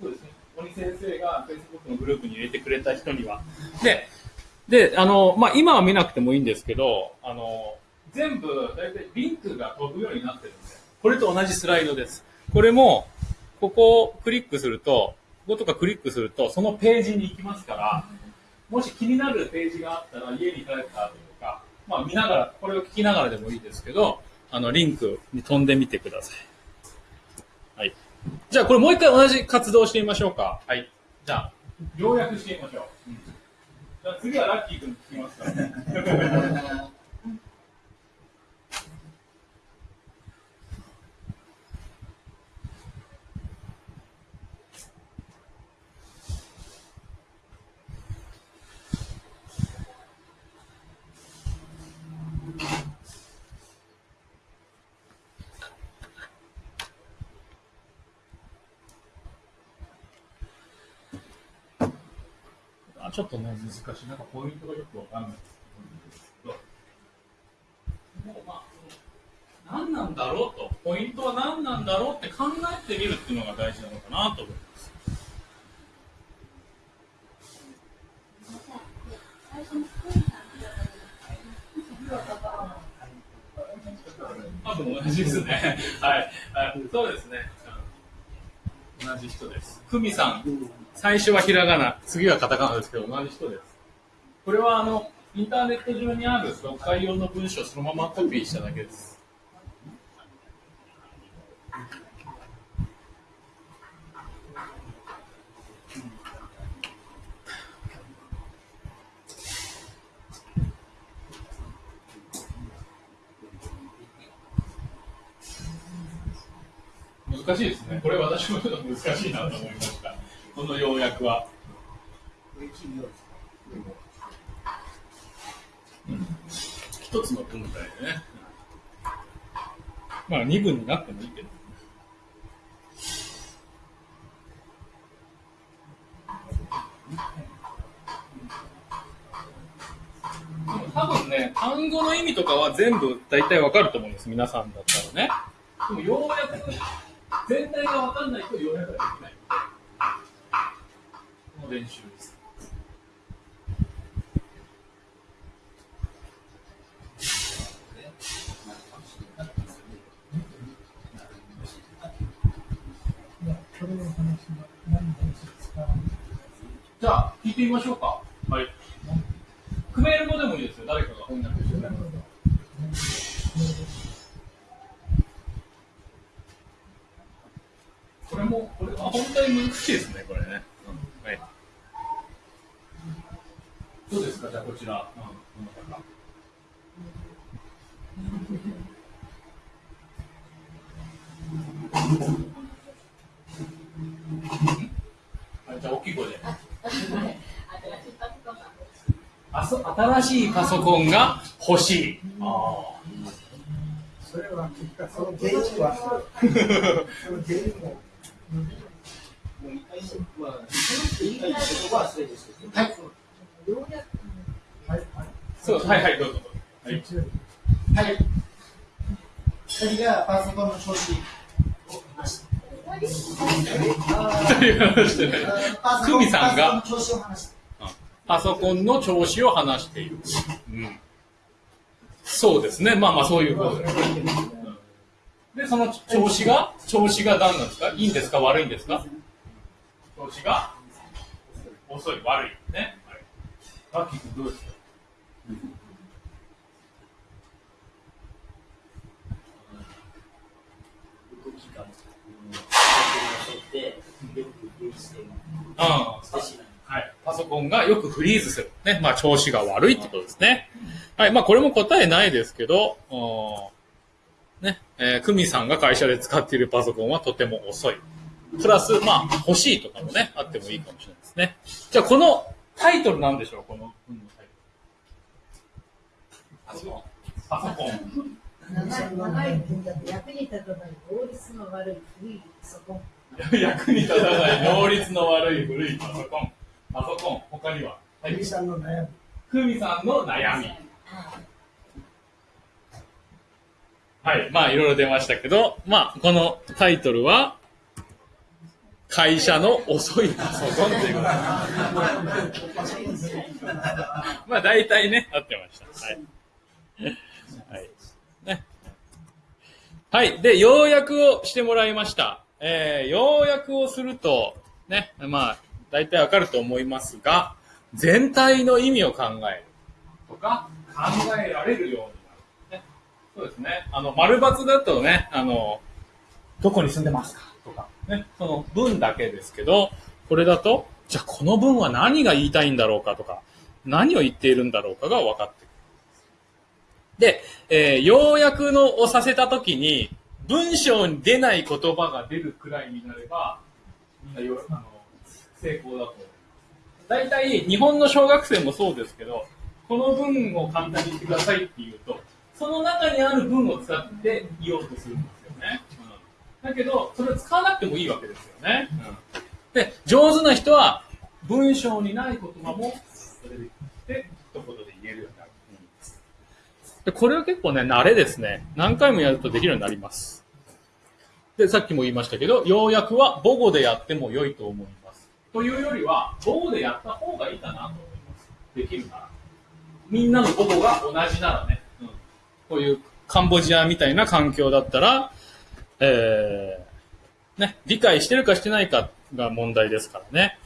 そうですね。鬼先生が Facebook のグループに入れてくれた人には。で、で、あの、まあ、今は見なくてもいいんですけど、あの、全部、だいたいリンクが飛ぶようになってるんで、これと同じスライドです。これも、ここをクリックすると、こことかクリックすると、そのページに行きますから、もし気になるページがあったら、家に帰った後とか、まあ見ながら、これを聞きながらでもいいですけど、あの、リンクに飛んでみてください。はい。じゃあ、これもう一回同じ活動をしてみましょうか。はい。じゃあ、要約してみましょう。うんじゃあ次はラッキー君聞きますか。ちょっとね、難しい。なんかポイントがよくわかんないですけど。もうまあ、何なんだろうと、ポイントは何なんだろうって考えてみるっていうのが大事なのかなと思います。多分同じですね。はい。はいそうですね。同じ人です。久美さん、最初はひらがな、次はカタカナですけど、同じ人です。これはあの、インターネット上にある読解用の文章をそのままコピーしただけです。難しいですね。これ私も難しいなと思いました。この要約は。一つの文体でね。まあ二分になってもいいけど。多分ね、単語の意味とかは全部大体わかると思うんです。皆さんだったらね。でもようやく全体がわかんないと要約ができない。この練習です。じゃあ、聞いてみましょうか。はい。クメール語でもいいですよ。誰かが翻訳してくれるこれも、これは本当に難しいですね、これね。うん、はい。どうですか、じゃあこちら。うん、どあじゃあ大きい声で。あそ新しいパソコンが欲しい。あそれは結果その原因は その原因ももう一回、まあ、言い。たい。ことはそれですよね。はい。ようやくはい、はい。そう、はい。はい、どうぞ。はい。はい。二人がパソコンの調子を話して。とい。う話してない。久美さんがパソコンの調子を話して。パソコンの調子を話してい。る。うん。そうですね。まあまあそうい。うことです。で、その調子が、調子が何なんですか？いいんですか？悪いんですか？調子が遅い、悪い。ね？はい。ラッキー君どうですか？はい。パソコンがよくフリーズする。ね？まあ調子が悪いってことですね。はい。まあこれも答えないですけど、おーね。えー、クミさんが会社で使っているパソコンはとても遅い。プラス、まあ欲しいとかもね、あってもいいかもしれないですね。じゃあこのタイトルなんでしょうこの文のタイトル。パソコン。パソコン。長い長い分だと役に立たない法律の悪い古いパソコン。役に立たない能率の悪い古いパソコン。パソコン。他には。はクミさんの悩み。クミさんの悩み。はい。まあ、いろいろ出ましたけど、まあ、このタイトルは、会社の遅いパソコンということ。まあ、大体ね、合ってました。はい。はい。ね。はい。で、要約をしてもらいました。えー、要約をすると、ね、まあ、大体わかると思いますが、全体の意味を考えるとか、考えられるような。そうですね。あの、丸抜だとね、あの、どこに住んでますか？とか、ね、その文だけですけど、これだと、じゃあこの文は何が言いたいんだろうかとか、何を言っているんだろうかが分かってくる。で、えー要約のをさせたときに、文章に出ない言葉が出るくらいになれば、みんなよあの成功だと思います。大体、日本の小学生もそうですけど、この文を簡単に言ってくださいって言うと、その中にある文を使って言おうとするんですよね。うん、だけど、それを使わなくてもいいわけですよね。うん、で、上手な人は、文章にない言葉も、それで言って、一言で言えるようになる。でこれは結構ね、慣れですね。何回もやるとできるようになります。で、さっきも言いましたけど、要約は母語でやっても良いと思います。というよりは、母語でやった方がいいかなと思います。できるなら。みんなの母語が同じならね。うん、こういうカンボジアみたいな環境だったら、えー、ね、理解してるかしてないかが問題ですからね。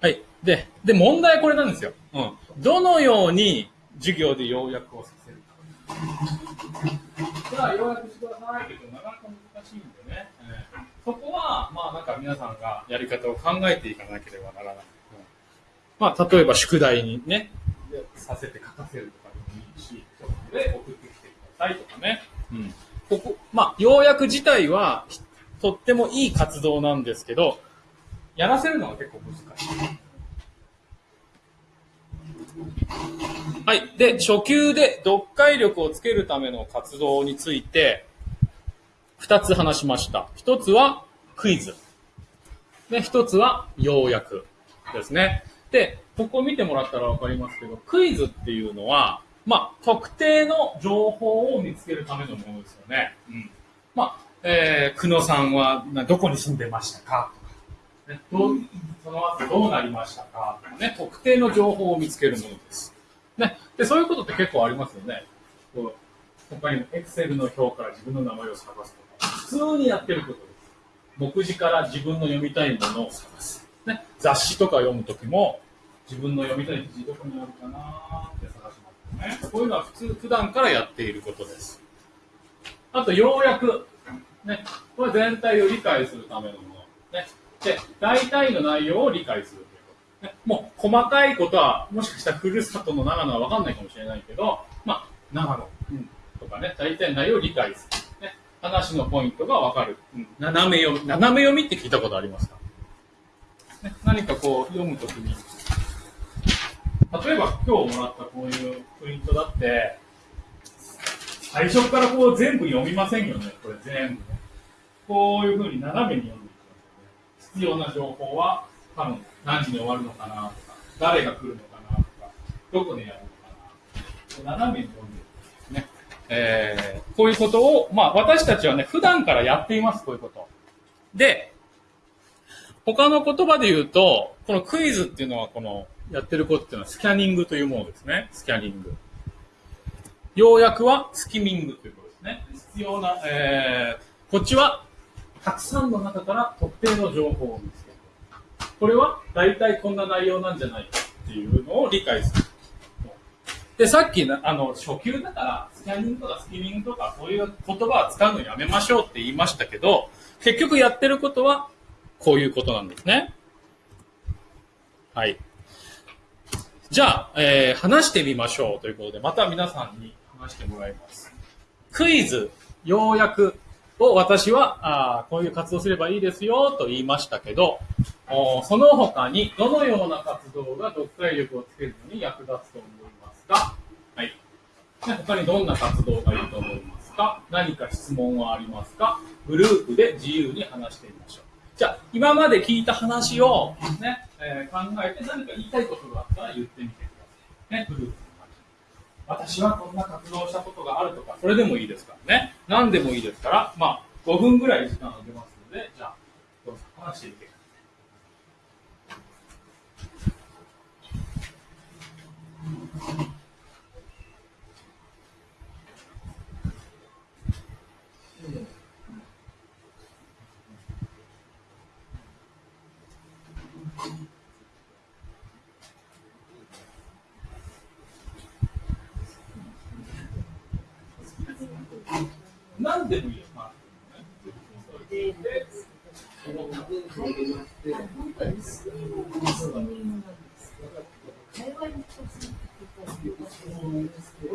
はい。で、で、問題はこれなんですよ。うん。どのように授業で要約をさせるか。じゃあ、要約してくださいって言うとなかなか難しいんでね。えーそこは、まあなんか皆さんがやり方を考えていかなければならない。うんまあ、例えば宿題にね、させて書かせるとかでもいいし、そこで送ってきてくださいとかね。うん。ここ、まあ、要約自体は、とってもいい活動なんですけど、やらせるのが結構難しい。はい。で、初級で読解力をつけるための活動について、二つ話しました。一つはクイズ。で、一つは要約ですね。で、ここ見てもらったらわかりますけど、クイズっていうのは、まあ、特定の情報を見つけるためのものですよね。うん。まあ、えー、久野さんはどこに住んでましたか？とか、ね、どうその後どうなりましたか？とかね、特定の情報を見つけるものです。ね。で、そういうことって結構ありますよね。こう他にも Excel の表から自分の名前を探すとか、普通にやってることです。目次から自分の読みたいものを探す。ね、雑誌とか読むときも、自分の読みたい記事どこにあるかなって探しますね。こういうのは普通、普段からやっていることです。あと、要約。ね、これ全体を理解するためのもの。ね、で、大体の内容を理解するということ。ね、もう、細かいことは、もしかしたらふるさとの長野はわかんないかもしれないけど、まあ、長野、うん、とかね、大体の内容を理解する。ね、話のポイントがわかる、うん。斜め読み、斜め読みって聞いたことありますか？ね、何かこう読むときに、例えば今日もらったこういうプリントだって、最初からこう全部読みませんよね、これ全部。こういうふうに斜めに読んでいきますよね。必要な情報は多分何時に終わるのかなとか、誰が来るのかなとか、どこでやるのかな。斜めに読んでいくんですね。えー、こういうことを、まあ私たちはね、普段からやっています、こういうこと。で、他の言葉で言うと、このクイズっていうのは、この、やってることっていうのはスキャニングというものですね。スキャニング。要約はスキミングということですね。必要な、えー、こっちは、たくさんの中から特定の情報を見つける。これは、大体こんな内容なんじゃないかっていうのを理解する。で、さっき、あの、初級だから、スキャニングとかスキミングとか、そういう言葉は使うのやめましょうって言いましたけど、結局やってることは、こういうことなんですね。はい。じゃあ、えー話してみましょうということで、また皆さんに話してもらいます。クイズ、要約を私は、あーこういう活動すればいいですよと言いましたけど、おその他にどのような活動が読解力をつけるのに役立つと思いますか？はい。他にどんな活動がいいと思いますか？何か質問はありますか？グループで自由に話してみましょう。じゃあ、今まで聞いた話をね、えー考えて何か言いたいことがあったら言ってみてください。ね、グループの中で私はこんな活動したことがあるとか、それでもいいですからね。何でもいいですから、まあ、5分ぐらい時間あげますので、じゃあ、どうぞ話してみてください。何でもいいよ、まあ。で、その本当にスキミングなんですけど会話に直接聞いたりとかしてるんですけど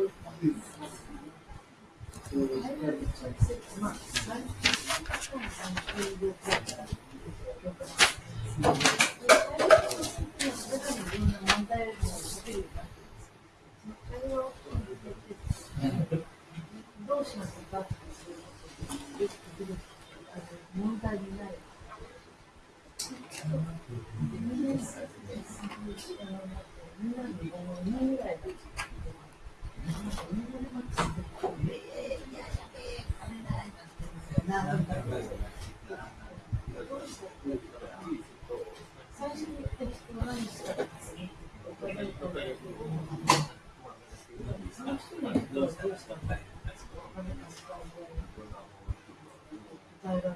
会話に直接、まあ、3分3分旅行から了解それからいろんな問題を喋るようになってますその会話を聞いててどうしますかっていうことであの問題になる。2年生でみんなで5人ぐらいで。最初に言ってる人は何したかその人にどうしたか答えられる。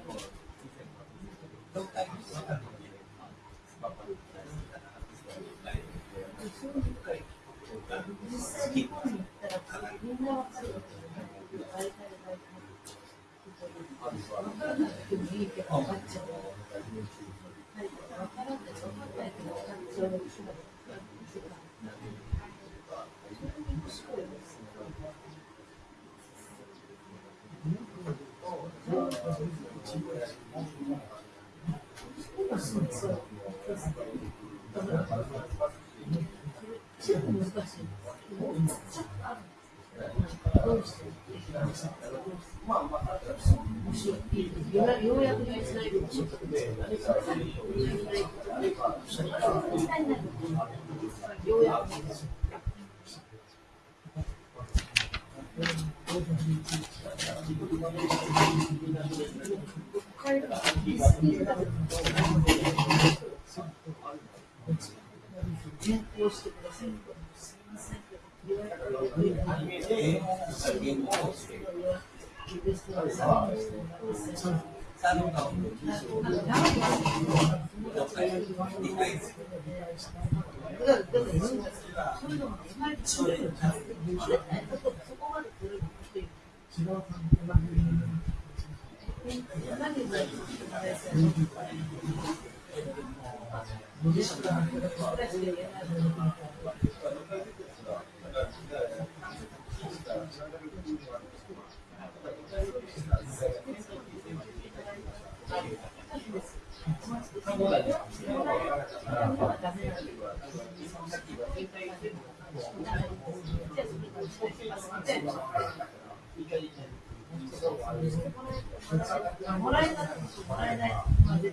実際日本に行ったらみんなわかるわけじゃないけど大体大体わからなくてもいいけど分かっちゃう。はい、分からない分かんないけど分かっちゃう。面白いです。今そうそう。ちょっと難しいです。どうして面白い。ようやようやく言いづらいかもしれない。ようやく。変更してください。すみません。言われたらダメなんだしてもらえたもらえない。まで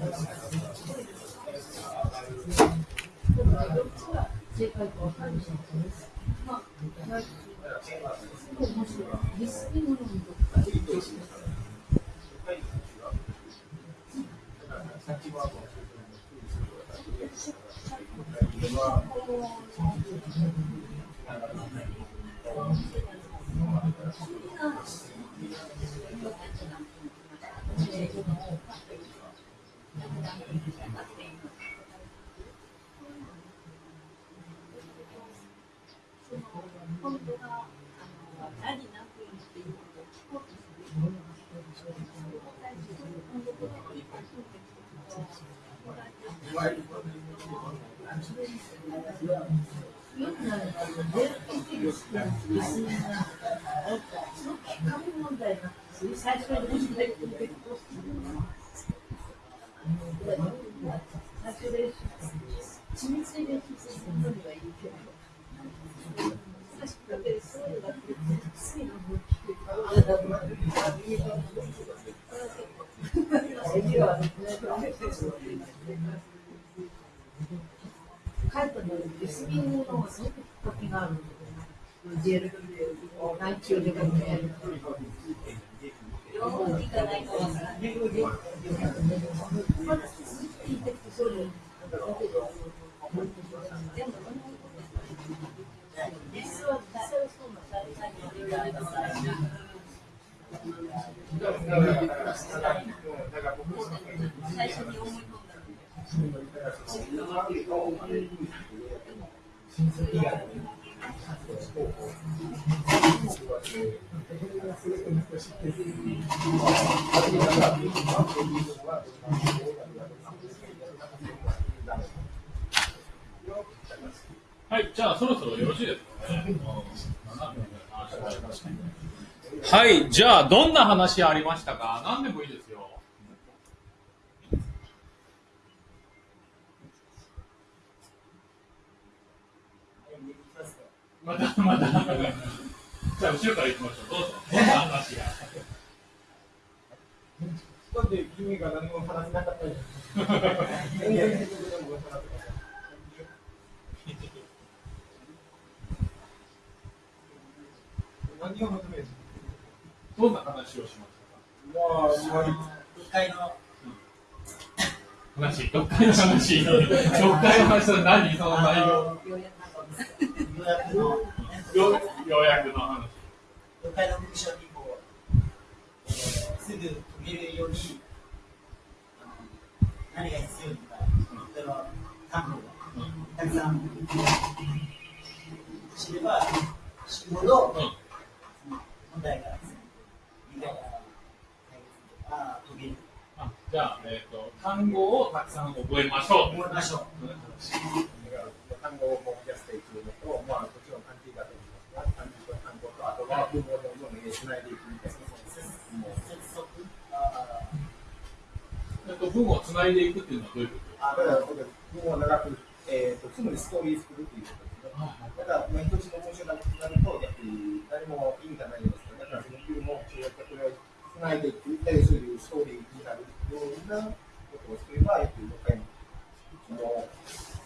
い、じゃあどんな話ありましたか何でもいいですよ。またまた。じゃあ後ろから行きましょう。どうぞ。どんな話が。だって君が何も話せなかったじゃん。全然何を求めるどんな話をしましたかまあ、一回の話、読解の話。読解の話は何？その内容。予約のよ要約の話。の文章にすぐ解けるように何が必要とか、例えば単語がたくさん知れば知るほどうん問題が理解が解決あ解けるあじゃあ、えっ、と、単語をたくさん覚えましょう。思いましょう。単語を増やしていくのと、まあ、もちろん漢字だと思いますが、漢字と単語と、あとは文法をどんどんつないでいくみたいな。もう接続あえっと、文をつないでいくっていうのはどういうこあだから、文を長く、えー、とすぐにストーリー作るっていうことですね。だから、まあ、一つの文章がなると、やっぱり何も意味がないんですけど、だから、その文も、これをつないでいく、でそういうストーリーになるようなことをすれば、やっぱり6回も、も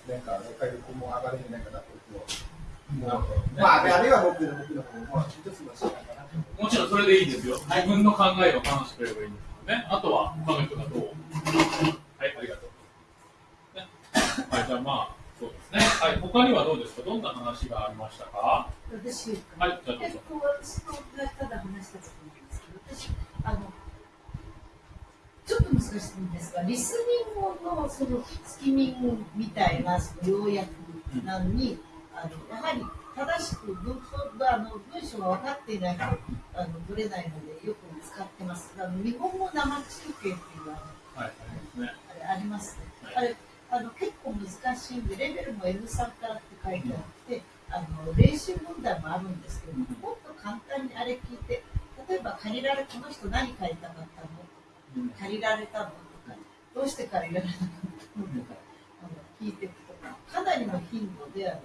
う、なんか、6回力も上がるんじゃないかなと、僕は。まあ、あれは僕の僕の方も、まあ、一つの仕方かなと。ともちろんそれでいいですよ。自分の考えを話してくれればいいんですからね。あとは、他の人がどうはい、ありがとう。ね、はい、じゃあまあ、そうですね。はい、他にはどうですか？どんな話がありましたか？私、はい、じゃあどうぞ。と、私のがただ話したことなんですけど、私、あの、ちょっと難しいんですが、リスニングのそのスキミングみたいなその要約なのに、あのやはり正しく文法あの文章が分かっていないとあのぶれないのでよく使ってます。あの日本語生中継っていうあのはい。ね。あれありますね。あれあの結構難しいんでレベルも N3 からって書いてあって、あの練習問題もあるんですけど、もっと簡単にあれ聞いて、例えば借りられこの人何借りたかったの？借りられたのとか、どうして借りられなかったのとか、あの聞いていくとかかなりの頻度である。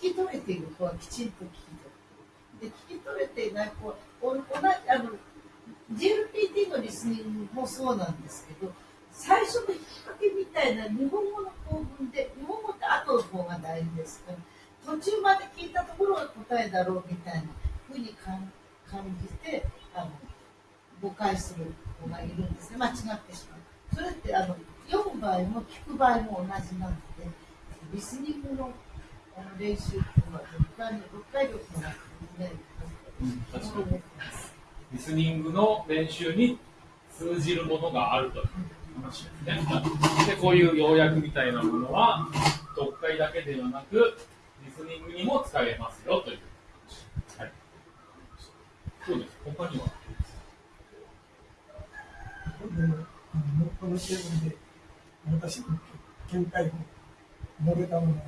聞き取れている子はきちんと聞き取れて。で聞き取れていない子はお同じあの GLPT のリスニングもそうなんですけど最初の引っ掛けみたいな日本語の構文で日本語って後の方が大事ですから途中まで聞いたところが答えだろうみたいなふうに感感じてあの誤解する子がいるんですね間違ってしまうそれってあの読む場合も聞く場合も同じなのでリスニングのあの練習っていうのは読解読解力になってね確かにリスニングの練習に通じるものがあるという話ですね。で、こういう要約みたいなものは、読解だけではなく、リスニングにも使えますよという話。はい。そうです。他には？であのこのテーブで私の見解を述べたものが、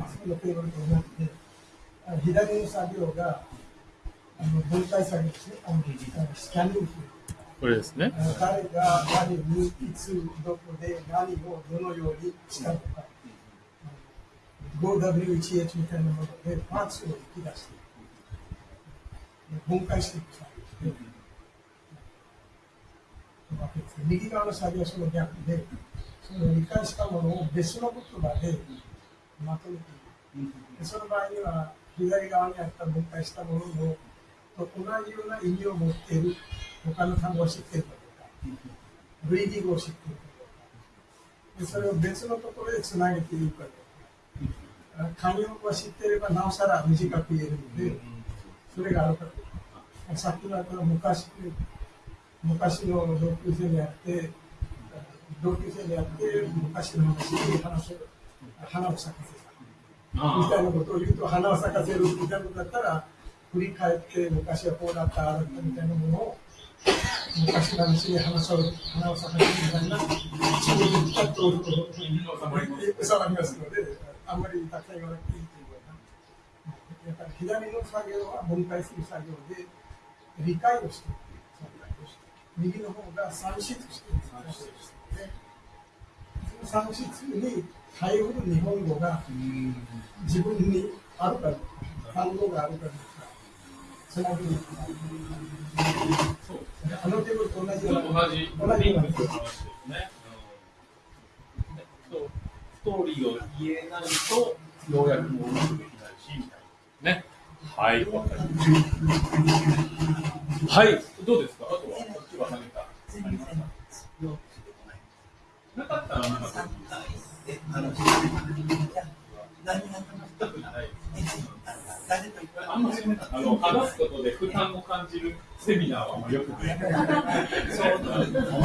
あそこのテーブルと同じで、あの左の作業があの分解作業ですね、あのあのスキャニング。これですね。誰が何にいつどこで何をどのようにしたのか、5W1H みたいなものでパーツを引き出して分解していく作業ですね。わけですね右側の作業はその逆で、その理解したものを別の言葉でまとめている。でその場合には、左側にあった分解したもののと同じような意味を持っている他の単語を知っているかどうか、類義語を知っているかどうか、でそれを別のところでつなげているかどうか、慣用語を知っていればなおさら短く言えるので、それがあるかどうか。さっきの昔昔の同級生であって、同級生であって、昔の話に話せ花を咲かせた。みたいなことを言うと、花を咲かせるみたいなことだったら、振り返って、昔はこうだった、ああだったみたいなものを、昔の話に花を花を咲かせるみたいな、一部でピタッと収まりますので、あんまりたくさん言わなくていいというような。やっぱり左の作業は分解する作業で、理解をしていく作業をして右の方が算出していく作業をしてでその算出に対応る日本語が自分にあるかどうか、単語があるかどうか、そのふうに、あのテーブルと同じような、同じ同じような話ですね。ストーリーを言えないと、要約もうまくできないし、みたいな。ね。はい、わかりました。はい、どうですか？あとは、こっちは何かありますかなかったら、あんまりね、あの、話すことで負担を感じるセミナーはあんまよくない。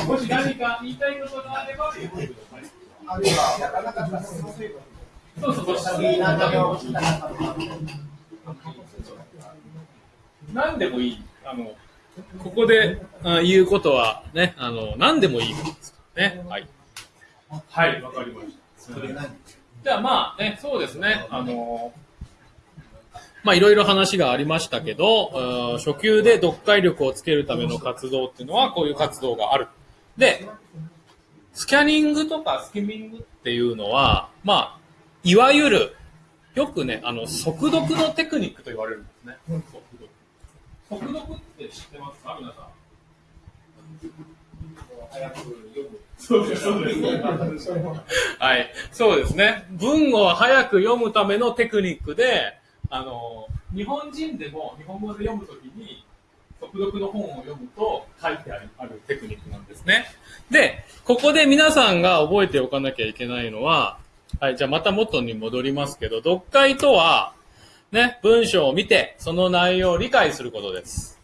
もし何か言いたいことがあれば、そうそうそう。何でもいい。あの、ここであ言うことはね、あの、何でもいいことですからね。はい。はい、わかりました。じゃあまあね、そうですね、あの、まあいろいろ話がありましたけど、うん初級で読解力をつけるための活動っていうのはこういう活動がある。で、スキャニングとかスキミングっていうのは、まあ、いわゆる、よくね、あの、速読のテクニックと言われるんですね。速読って知ってますか？皆さん。早く読む。そうです、そうです。はい、そうですね。文を早く読むためのテクニックで、あの、日本人でも日本語で読むときに、速読の本を読むと書いてあるあるテクニックなんですね。で、ここで皆さんが覚えておかなきゃいけないのは、はい、じゃあまた元に戻りますけど、読解とは、ね、文章を見て、その内容を理解することです。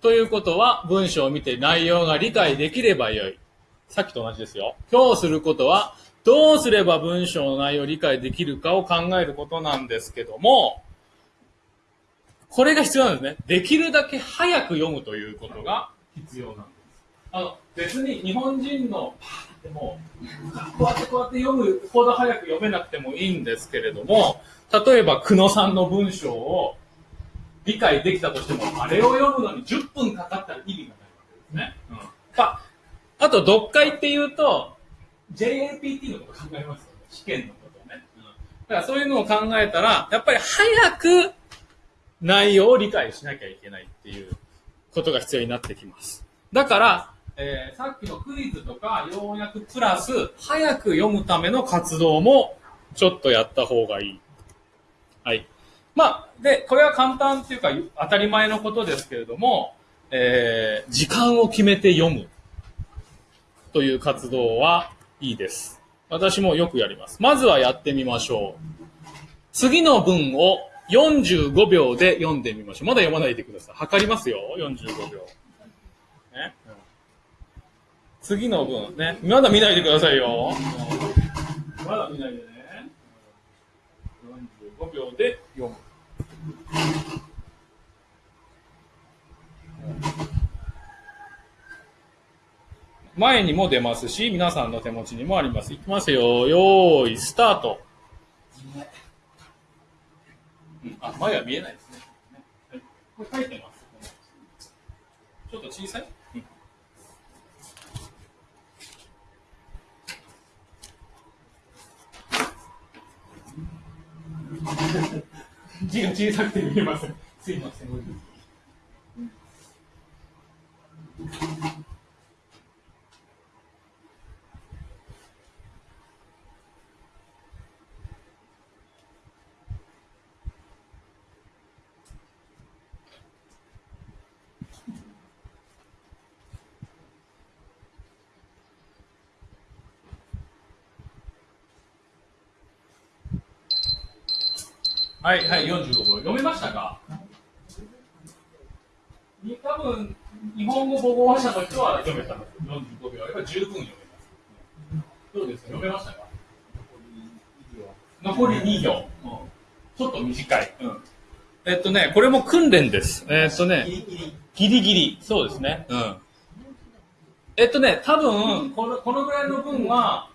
ということは、文章を見て内容が理解できればよい。さっきと同じですよ。今日することは、どうすれば文章の内容を理解できるかを考えることなんですけども、これが必要なんですね。できるだけ早く読むということが必要なんです。あの、別に日本人のパーってもう、こうやってこうやって読むほど早く読めなくてもいいんですけれども、例えば久野さんの文章を理解できたとしても、あれを読むのに10分かかったら意味がないわけですね。うん。あ、あと、読解っていうと、JAPT のこと考えますよね。試験のことね。うん。だからそういうのを考えたら、やっぱり早く内容を理解しなきゃいけないっていうことが必要になってきます。だから、えーさっきのクイズとか要約プラス、早く読むための活動もちょっとやった方がいい。はい。まあ、で、これは簡単っていうか当たり前のことですけれども、えー時間を決めて読むという活動はいいです。私もよくやります。まずはやってみましょう。次の文を45秒で読んでみましょう。まだ読まないでください。測りますよ、45秒。ね。うん次の文ね。まだ見ないでくださいよ。まだ見ないでね。5秒で読む。前にも出ますし、皆さんの手持ちにもあります。いきますよ。よーい、スタート。うんあ、前は見えないですね。これ書いてます。ちょっと小さい、字が小さくて見えません。すいません。はい、はい、45秒。読めましたか？に多分、日本語母語話者の人は読めたの。45秒あれば十分読めます。どうですか？読めましたか？残り2行。うんちょっと短い。うんえっとね、これも訓練です。えっとね、ギリギリ。そうですね。うん。えっとね、多分、この、このぐらいの分は、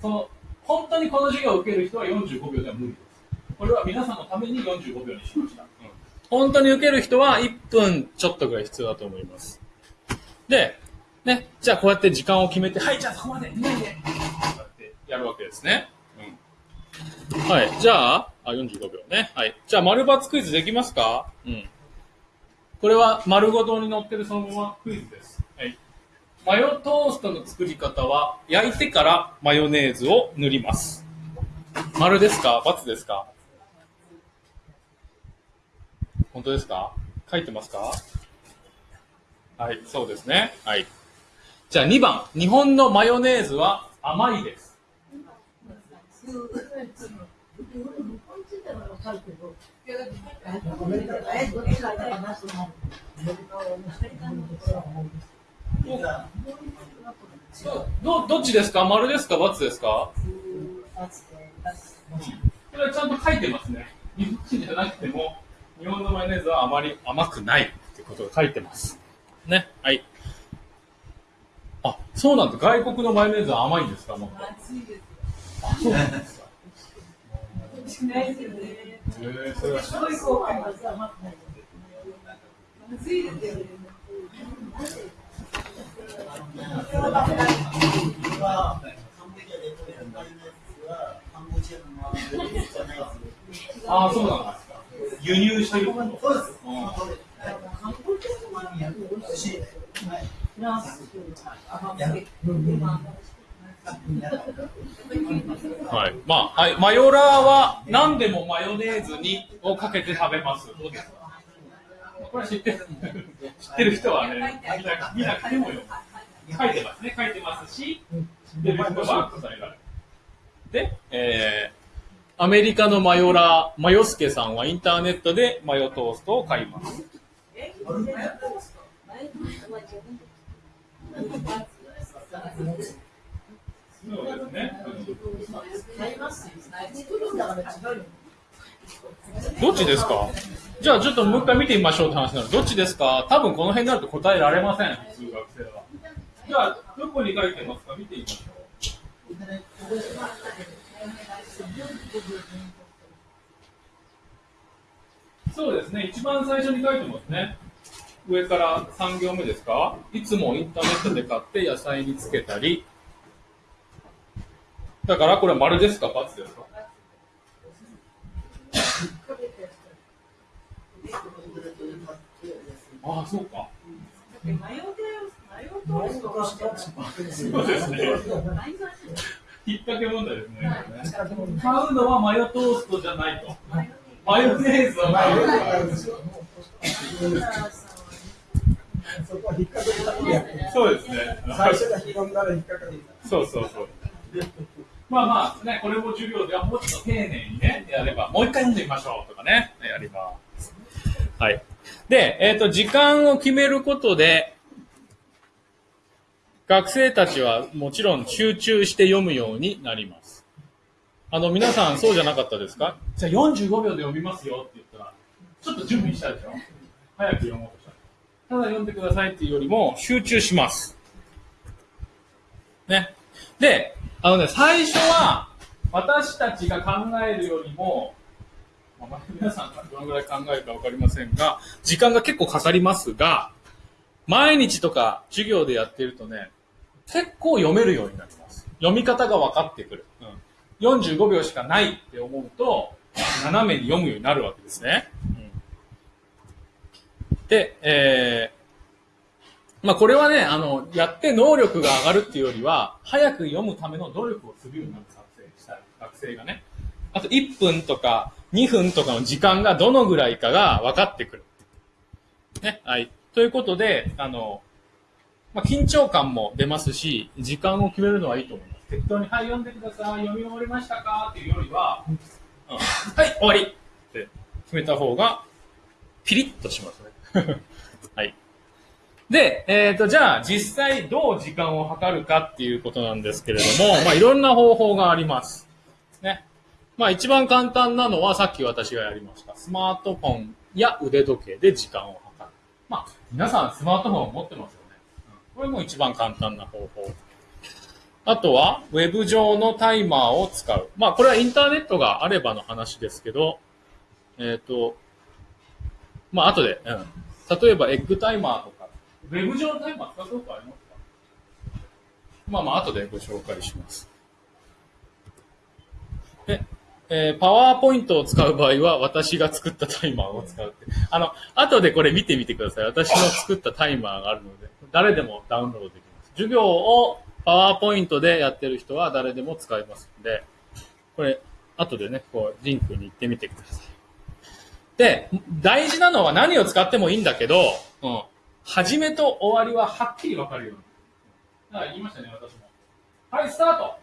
その、本当にこの授業を受ける人は45秒では無理です。これは皆さんのために45秒にしました。本当に受ける人は1分ちょっとぐらい必要だと思います。で、ね、じゃあこうやって時間を決めて、はい、じゃあそこまで、見ないで。こうやってやるわけですね。うん。はい、じゃあ、あ、45秒ね。はい。じゃあ、丸×クイズできますか？うん。これは丸ごとに載ってるそのままクイズです。はい。マヨトーストの作り方は、焼いてからマヨネーズを塗ります。丸ですか×ですか？本当ですか？書いてますか？はい、そうですね。はい。じゃあ2番。日本のマヨネーズは甘いです。どどっちですか？丸ですか×ですかこれはちゃんと書いてますね。日本人じゃなくても、日本のマヨネーズはあまり甘くないってことが書いてます。ね。はい。あ、そうなんだ。外国のマヨネーズは甘いんですか？もっと暑いです。あ、そうなんですか。美味しくないですよね。へえそれはすごい後悔です。暑いですよね。ああ、そうなんですか。輸入してるそうです。うん韓国のマミヤ美味しい。フランス甘やめ。はい。まあ、はい。マヨラーは何でもマヨネーズにをかけて食べます。どうですか？これ知ってる知ってる人はね、みんな、みんな書いてもよ。書いてますね。書いてますし、知ってる人は答えられる。で、えー、アメリカのマヨラー、マヨスケさんはインターネットでマヨトーストを買います。そうですね。どっちですか？じゃあちょっともう一回見てみましょうって話なの。どっちですか？多分この辺になると答えられません、普通学生は。じゃあ、どこに書いてますか？見てみましょう。そうですね、一番最初に書いてますね。上から3行目ですか？いつもインターネットで買って野菜につけたり。だからこれ丸ですか×ですか？ああ、そうか。引っ掛け問題ですね。はい買うのはマヨトーストじゃないと。マヨネーズはマヨネーズ。そこは引っ掛けたそうですね。最初が引っ掛。そうそうそう。まあまあね、これも授業ではもうちょっと丁寧にね、やれば、もう一回読んでみましょうとかね、やります。はい。で、えっ、と、時間を決めることで、学生たちはもちろん集中して読むようになります。あの、皆さんそうじゃなかったですか？じゃあ45秒で読みますよって言ったら、ちょっと準備したでしょ？早く読もうとした。ただ読んでくださいっていうよりも集中します。ね。で、あのね、最初は私たちが考えるよりも、まあ、皆さんがどのぐらい考えるかわかりませんが、時間が結構かかりますが、毎日とか授業でやってるとね、結構読めるようになります。読み方が分かってくる。うん、45秒しかないって思うと、斜めに読むようになるわけですね。うん、で、えー、まあこれはね、あの、やって能力が上がるっていうよりは、早く読むための努力をするようになる学生したい学生がね。あと1分とか2分とかの時間がどのぐらいかが分かってくる。ね、はい。ということで、あの、まあ、緊張感も出ますし、時間を決めるのはいいと思います。適当に、はい、読んでください。読み終わりましたか？っていうよりは、うん、はい、終わりって決めた方が、ピリッとしますね。はい。で、えっ、ー、と、じゃあ、実際どう時間を測るかっていうことなんですけれども、まあ、いろんな方法があります。ね。まあ、一番簡単なのは、さっき私がやりました。スマートフォンや腕時計で時間を。まあ、皆さんスマートフォンを持ってますよね。うん、これも一番簡単な方法。あとは、ウェブ上のタイマーを使う。まあ、これはインターネットがあればの話ですけど、えっ、ー、と、まあ、後で、うん。例えば、エッグタイマーとか、ウェブ上のタイマー使ったことありますか？まあまあ、後でご紹介します。で、えー、パワーポイントを使う場合は、私が作ったタイマーを使うって。あの、後でこれ見てみてください。私の作ったタイマーがあるので、誰でもダウンロードできます。授業をパワーポイントでやってる人は誰でも使えますので、これ、後でね、こう、リンクに行ってみてください。で、大事なのは何を使ってもいいんだけど、うん。始めと終わりははっきり分かるように。だから言いましたね、私も。はい、スタート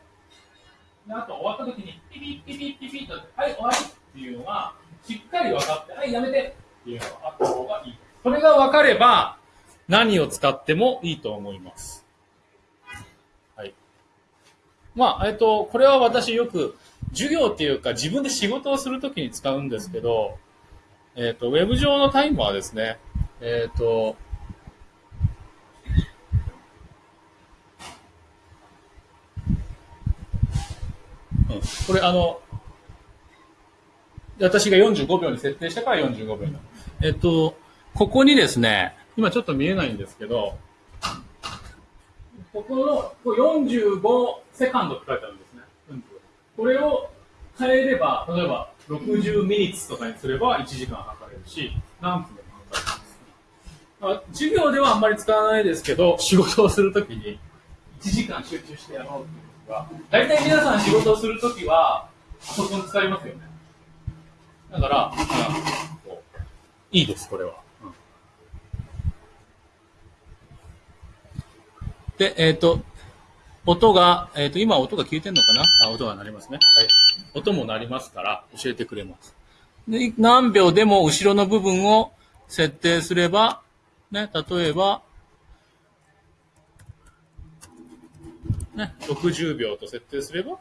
であと終わった時に、ピピッピピッピピッと、はい、終わりっていうのが、しっかり分かって、はい、やめてっていうのがあった方がいい。それが分かれば、何を使ってもいいと思います。はい。まあ、えっと、これは私よく、授業っていうか自分で仕事をするときに使うんですけど、えっと、ウェブ上のタイマーですね。えっと、これあの、私が45秒に設定したから45秒なの。えっと、ここにですね、今ちょっと見えないんですけど、ここのこう45セカンドって書いてあるんですね。これを変えれば、例えば60ミニッツとかにすれば1時間測れるし、何分でも測れます。まあ、授業ではあんまり使わないですけど、仕事をするときに1時間集中してやろうっていう時は、大体皆さん仕事をするときは、パソコン使いますよね。だから、こういいです、これは。うんで、えっ、と、音が、えっ、と、今音が消えてんのかな？あ、音が鳴りますね。はい。音も鳴りますから、教えてくれます。で、何秒でも後ろの部分を設定すれば、ね、例えば、ね、60秒と設定すれば、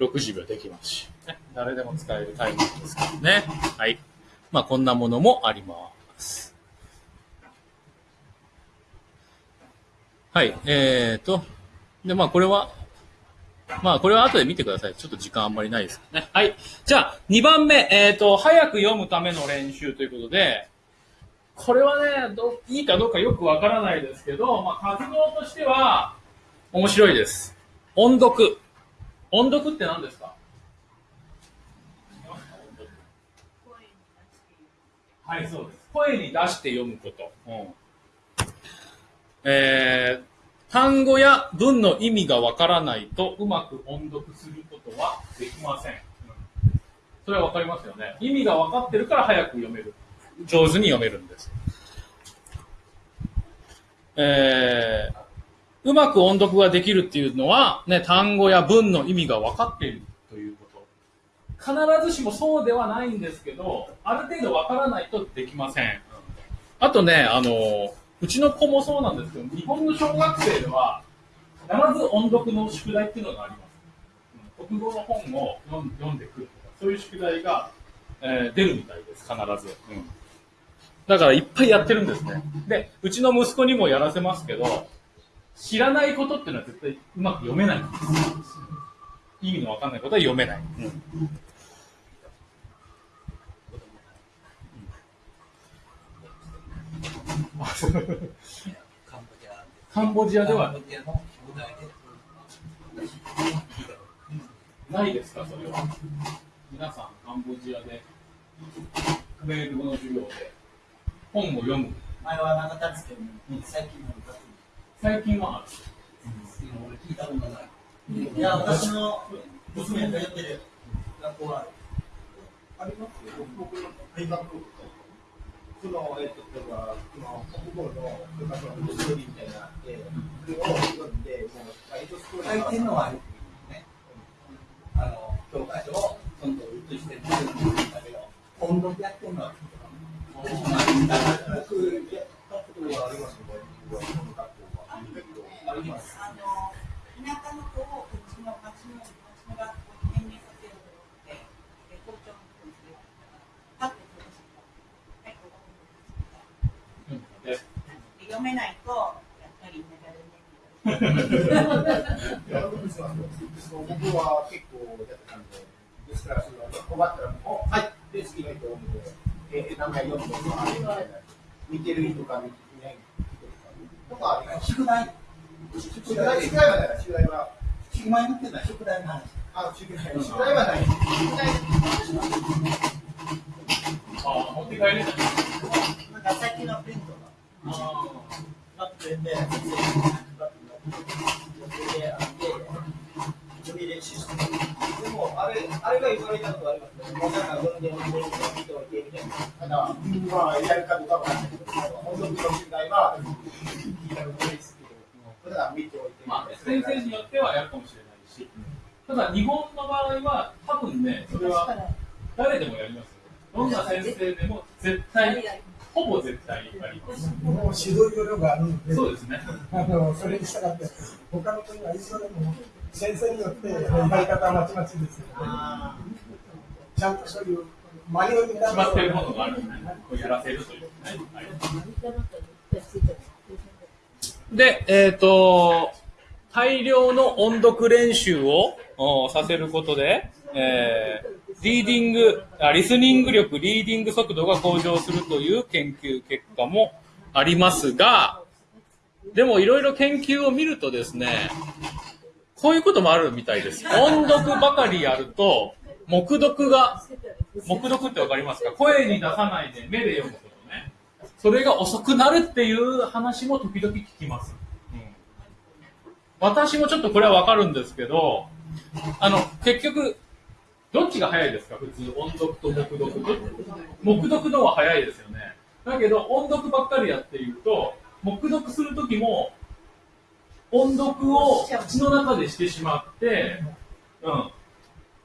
60秒できますし、ね、誰でも使えるタイミングですからね。はい。まあこんなものもあります。はい、えーと、で、まあこれは、まあこれは後で見てください。ちょっと時間あんまりないですね。はい。じゃあ、2番目、えーと、早く読むための練習ということで、これはね、どいいかどうかよくわからないですけど、まあ活動としては面白いです。音読。音読って何ですか？はい、そうです。声に出して読むこと。うんえー単語や文の意味がわからないとうまく音読することはできません。うんそれはわかりますよね。意味が分かってるから早く読める。上手に読めるんです。えーうまく音読ができるっていうのは、ね、単語や文の意味が分かっているということ。必ずしもそうではないんですけど、ある程度分からないとできません。あとね、あの、うちの子もそうなんですけど、日本の小学生では、必ず音読の宿題っていうのがあります。国語の本を読ん読んでくるとか、そういう宿題が、えー出るみたいです、必ず。うんだからいっぱいやってるんですね。で、うちの息子にもやらせますけど、知らないことっていうのは絶対うまく読めないんです。意味のわかんないことは読めない。カンボジアカンボジアではないですか、それは。皆さん、カンボジアで、米語の授業で、本を読む。前はなかったんですけど、最近の歌最近はある。俺聞いたことない。いや、私の娘が通ってる学校はある。ありますよ。僕の大学その、えっと、例えば、その、国語の、部活のストーリーみたいなのがあって、それを読んで、もう、エイトストーリー書いてるのはあるね。あの、教科書をどんどん写してるんだけど、音読やってるのは僕、やったことはありますよ、僕、は。あ。の田舎の子をうちの町の町の学校に転入させようと思って、え校長の人にそれをパッと取り出した。はい、読めないと、やっぱり田舎でね。僕は結構やってたんで、ですから、困ったらもう、はい、で、次の人を読んで、えー、名前読んで、見てる人か見てない人か、とかあります。宿題、宿題、はない、宿題は、宿題言ってない宿題の話。あ、宿題、宿題はない。宿題あ持って帰れない。なんか最近のプリントが、なってて、先生にバッグがで、あって、読み練習してでも、あれ、あれが言われたことありますね。もうなんか読んで、読んで、読んで、おいて、みたいな。ただ、まあ、やるかどうかわからないけど、本当にの宿題は、聞いたことないですけど、ただ見ておいて、まあ、先生によってはやるかもしれないし、ただ日本の場合は、多分ね、それは誰でもやりますよ。どんな先生でも絶対、ほぼ絶対あります。もう指導要領があるので、そうですね。あのそれに従って、他の国は一緒でも、先生によってやり方はまちまちですよね。ちゃんとそういうマニュアルに決まってるものがあるんでね、こうやらせるというね。はいで、えっ、と、大量の音読練習をさせることで、えーリーディングあ、リスニング力、リーディング速度が向上するという研究結果もありますが、でもいろいろ研究を見るとですね、こういうこともあるみたいです。音読ばかりやると、黙読が、黙読ってわかりますか？声に出さないで目で読む。それが遅くなるっていう話も時々聞きます。うん私もちょっとこれはわかるんですけど、あの、結局、どっちが早いですか？普通、音読と黙読。黙読の方が早いですよね。だけど、音読ばっかりやっていると、黙読するときも、音読を口の中でしてしまって、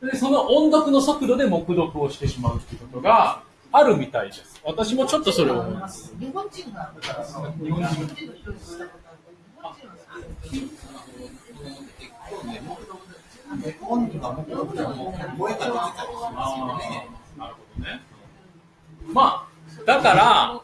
うん。で、その音読の速度で黙読をしてしまうっていうことがあるみたいです。私もちょっとそれを思います。日本人が日本人日本とある日本人は本人が目標でも声が出てたりしますよね。なるほどね。まあ、だから、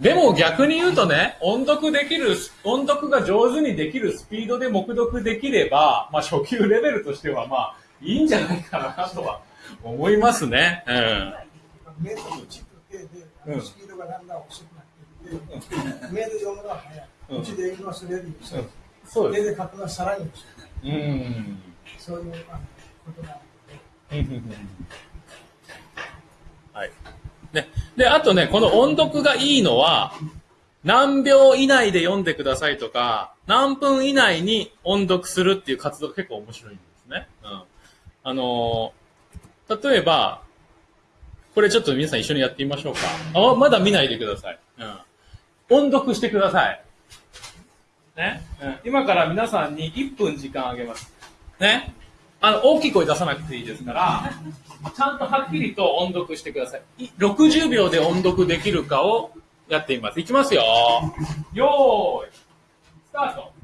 でも逆に言うとね、音読できる、音読が上手にできるスピードで黙読できれば、まあ初級レベルとしてはまあいいんじゃないかなとは思いますね。うん。目と口と手で、あうん。のスピードがだん。だん。遅くなっていって、目で読むのは早い。うん。口で読むのはそれより遅い。そうです。手で書くのはさらに遅い。うん。そういうことがあって。はい。ね。で、あとね、この音読がいいのは、何秒以内で読ん。でくださいとか、何分以内に音読するっていう活動が結構面白いん。ですね。うん。あのー例えば、これちょっと皆さん一緒にやってみましょうか。あ、まだ見ないでください。うん。音読してください。ね？うん、今から皆さんに1分時間あげます。ね？あの、大きい声出さなくていいですから、ちゃんとはっきりと音読してください。い60秒で音読できるかをやってみます。いきますよ。よーい。スタート。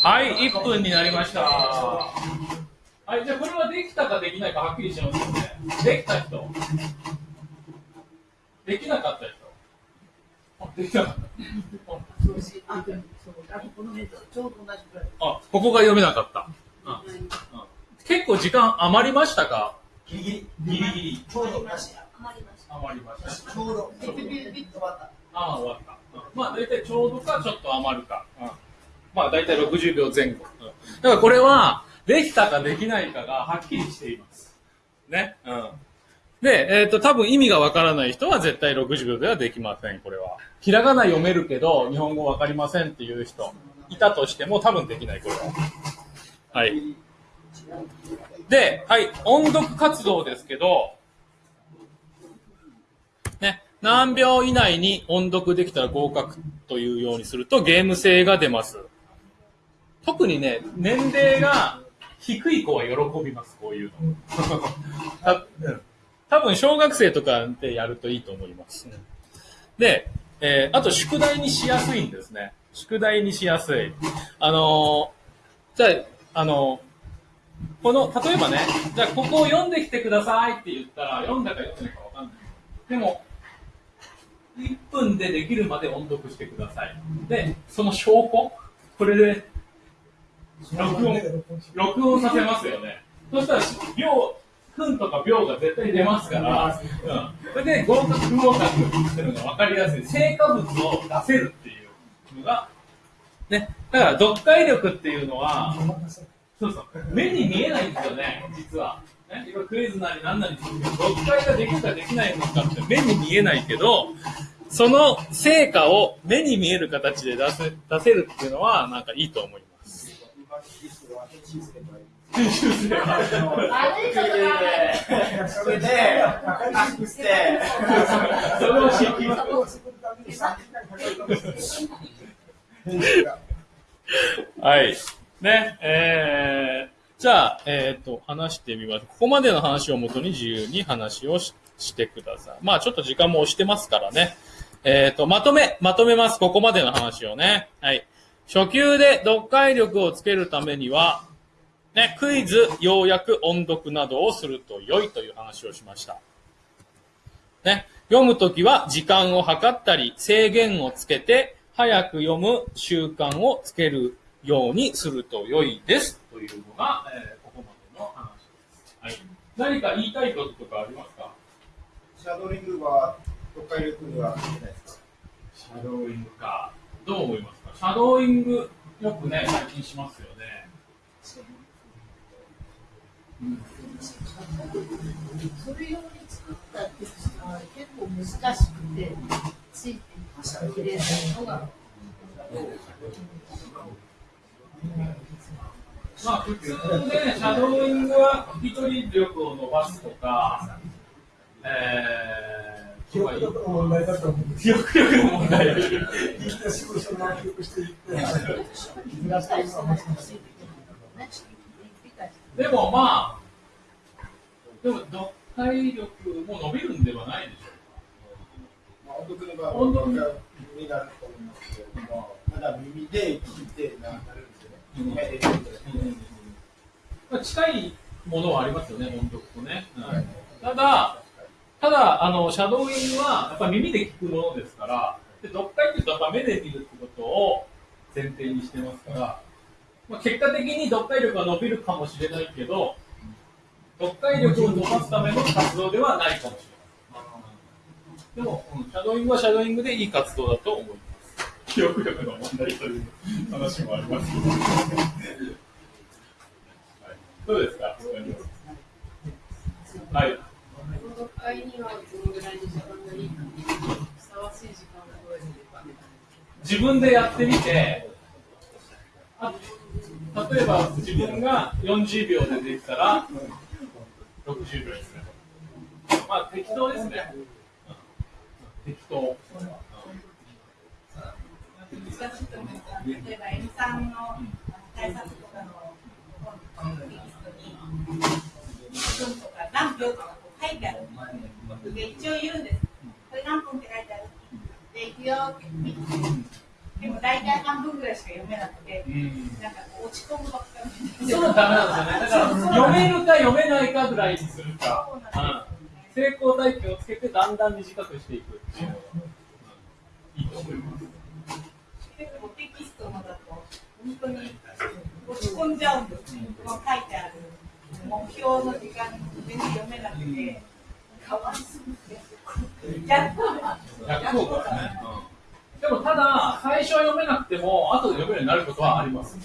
はい、1分になりました。はい、じゃあこれはできたかできないかはっきりしますよね。できた人。できなかった人。あ、できなかった。あ、ここが読めなかった。うんうん結構時間余りましたか？ギリギリ、ギリギリ。ちょうどなし。余りました。ちょうど、ピッピッピッピッと終わった。ああ、終わった。うんまあ、大体ちょうどか、ちょっと余るか。うんまあ、大体60秒前後。うんだからこれは、できたかできないかがはっきりしています。ね。うん。で、えっ、と、多分意味がわからない人は絶対60秒ではできません、これは。ひらがな読めるけど、日本語わかりませんっていう人、いたとしても多分できない、これは。はい。で、はい、音読活動ですけど、ね、何秒以内に音読できたら合格というようにするとゲーム性が出ます。特にね、年齢が低い子は喜びます、こういうの。たうん 多分小学生とかでやるといいと思います。で、えーあと宿題にしやすいんですね。宿題にしやすい。あのーじゃあ、あのーこの、例えばね、じゃあここを読んできてくださいって言ったら、読んだか読んでないかわかんない。でも、1分でできるまで音読してください。で、その証拠？これで、録音、録音させますよね。そしたら、秒、分とか秒が絶対出ますから、うん。それで合格不合格っていうのが分かりやすい。成果物を出せるっていうのが、ね。だから、読解力っていうのは、そうそう。目に見えないんですよね、実は。ね、いろいろクイズなり何なりするけど、読解ができるかできないのかって目に見えないけど、その成果を目に見える形で出せ出せるっていうのは、なんかいいと思います。編集すれば。それで、圧縮して、それを知りはい。ね、えー、じゃあ、えっ、と、話してみます。ここまでの話をもとに自由に話をししてください。まあ、ちょっと時間も押してますからね。えっ、と、まとめ、まとめます。ここまでの話をね。はい。初級で読解力をつけるためには、ね、クイズ、要約、音読などをすると良いという話をしました。ね、読むときは時間を計ったり、制限をつけて、早く読む習慣をつけるようにすると良いです。というのが、えーここまでの話です。はい。何か言いたいこととかありますか？シャドーリングは読解力には関係ないですか？シャドーイングか。どう思いますか？シャドーイング、よくね、最近しますよね。それ用に作ったテキストは結構難しくて、ついてきれないのが。まあ、普通ね、シャドーイングは一人力を伸ばすとか、えー、記憶力の問題だと思うんです記憶力の問題。聞いた仕事の記憶していって、ずらしていくのは難しい。でもまあ、でも読解力も伸びるんではないでしょまあ、音読の場合は音読が耳になると思いますけれども、ただ耳で聞いてななるんですよね。まあ、近いものはありますよね、音読とね。うんただ、ただ、あの、シャドーイングは、やっぱ耳で聞くものですから、で読解っていうと、やっぱ目で見るってことを前提にしてますから、まあ、結果的に読解力が伸びるかもしれないけど、読解力を伸ばすための活動ではないかもしれない。でも、うんシャドーイングはシャドーイングでいい活動だと思います。記憶力の問題という話もありますけど。はい、どうですか？はい。はい、自分でやってみて、あ例えば自分が40秒でできたら、60秒ですね。まあ適当ですね。適当。難しいと思います。例えば、エミさん。の対策とかのテキストに、1分とか何秒とか書いてある。で、一応言うん。です。これ何分って書いてある。で、行くよって。でも大体半分ぐらいしか読めなくて、なんかこう落ち込むばっかり。そうダメなんですよね。だから読めるか読めないかぐらいにするか。うん成功体験をつけてだんだん短くしていくっていうのがいいと思います。結構テキストのだと、本当に落ち込んじゃうんですね。この書いてある目標の時間に全然読めなくて、かわいすぎて。逆逆効果ですね。でもただ、最初は読めなくても、後で読めるようになることはあります。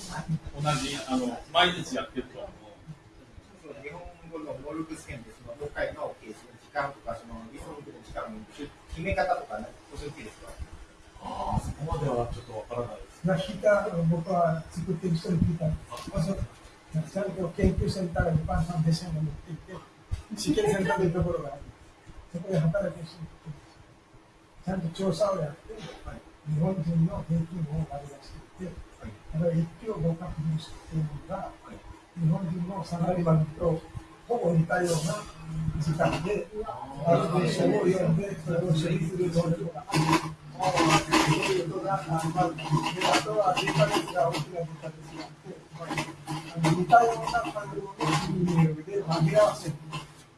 同じ、あの、毎日やってると。日本語のモルクス検でその読解のケースの時間とか、そのリスニングの時間の決め方とかね、教えていいですか？ああ、そこまではちょっとわからないです。まあ、聞いた、僕は作ってる人に聞いたんですまあそうちゃんと研究センターが一般さん弟子が持っていて、試験センターというところがある。そこで働く人にちゃんと調査をやって、はい日本人の平均を割り出していて、だから一票合格率っていうのが、日本人のサラリーマンとほぼ似たような時間で、ある文章を読んで、それを処理する能力がある。そういうことが、あまずであとはデータベースが大きなデータベースがあって、あの似たような単語を入力で紛らわせる。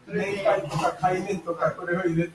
年会とか海面とかこれを入れて、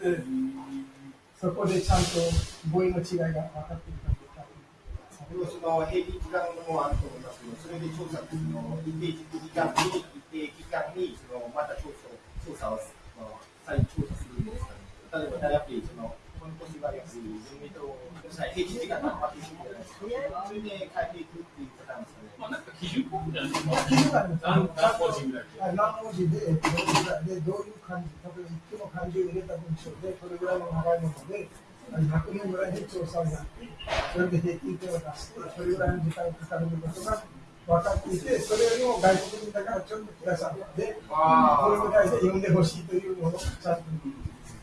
そこでちゃんと語彙の違いが分かっているかどうか。でもその平均時間もあると思いますけど、それで調査っていうのを一定時間に、一定期間にそのまた調査を調査をその再調査するんですかね。例えばやっぱりそのこの年はやっぱり人民と平均時間が余っていくじゃないですか。それで変えていくっていうパターンですか。まあ、なんか基準項目じゃないですか。基準があるんです何文字ぐらい。はい何文字で、どれぐらいで、どういう漢字、例えば一句の漢字を入れた文章で、これぐらいの長いもので、100年ぐらいで調査をやって、それで平均点を出して、それぐらいの時間がかかることが分かっていて、それよりも外国人だからちょっとくださって、あーこれぐらいで読んでほしいというものをちゃんと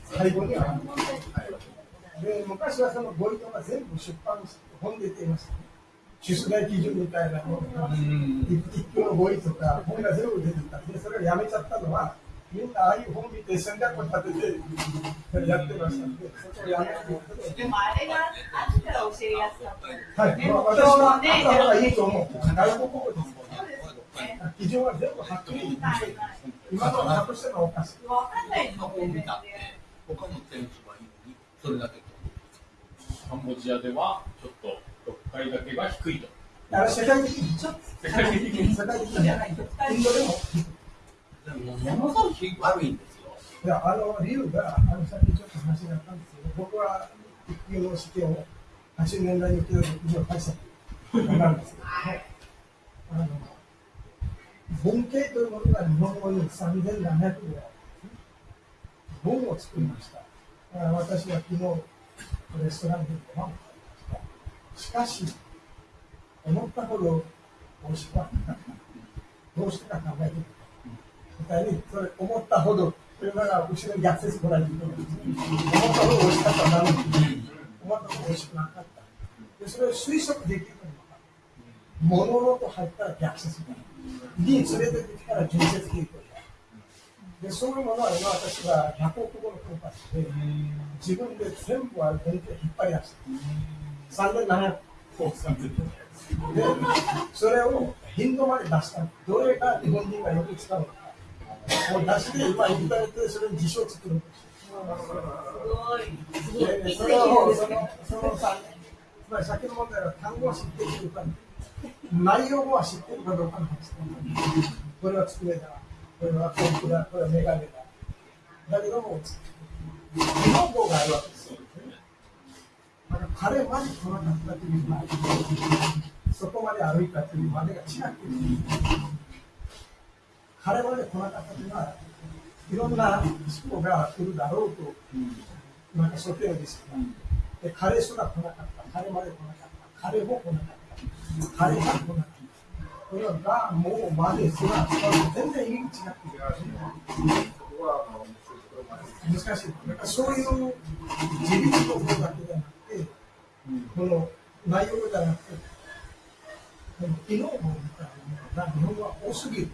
最後にはある。で昔はその語彙とか全部出版本で出ていました。出題基準みたいなのが、一句の語彙とか本が全部出てた。で、それをやめちゃったのは、みんなああいう本見て戦略を立ててやってましたので、そこをやめることで。でもあれがあったら教えやすかった。はい、ねまあ、私はあった方がいいと思う。外国語です。基準は全部はっきり今のは隠してのおかしい。わかんないですの本見たって他の点数はいいのにそれだけカンボジアではちょっと読解だけが低いと。あれ世界的に、世界的に世界的じゃないと。インドでも、もものすごく悪いんですよ。いや、あの理由が、あのさっきちょっと話があったんですけど、僕は育休の試験を80年代に受けた時には大したなんですけどね。あの文系というものが日本語に3700ぐらい本を作りました。だから私は昨日レストランでご飯を食べまし。かし、思ったほど美味しくはなかった。どうしてか考えてみた。みたいに、それ思ったほど、それなら後ろに逆説こられるんですね。思ったほど美味しかったなのに、思ったほど美味しくなかった。で、それを推測できるかも物のと入ったら逆説だ。に連れてきたら純説傾向だ。で、そういうものは今私は100億語のコンパスで、自分で全部ある文献を引っ張り出して、3700個使ってる。で、それを頻度まで出した。どれが日本人がよく使うのか。もう出して、今インターネットでそれに辞書を作るんですよ。で、それを、その、そのさ、つまり先の問題は単語は知っているか、内容は知っているかどうかの話。これは机だ。これはコップだ。これはメガネだ。だけども、日本語があるわけですよ。だから彼まで来なかったというのは、そこまで歩いたというまでが違っている。彼まで来なかったというのは、いろんな人が来るだろうと、なんか想定ですから。で、彼すら来なかった。彼まで来なかった。彼も来なかった。彼が来なかった。これが、もう、まですら、全然意味違っている。難しい。だかそういう自立の方だけじゃなくて、この内容じゃなくて、でも昨日も言ったように日本は多すぎる。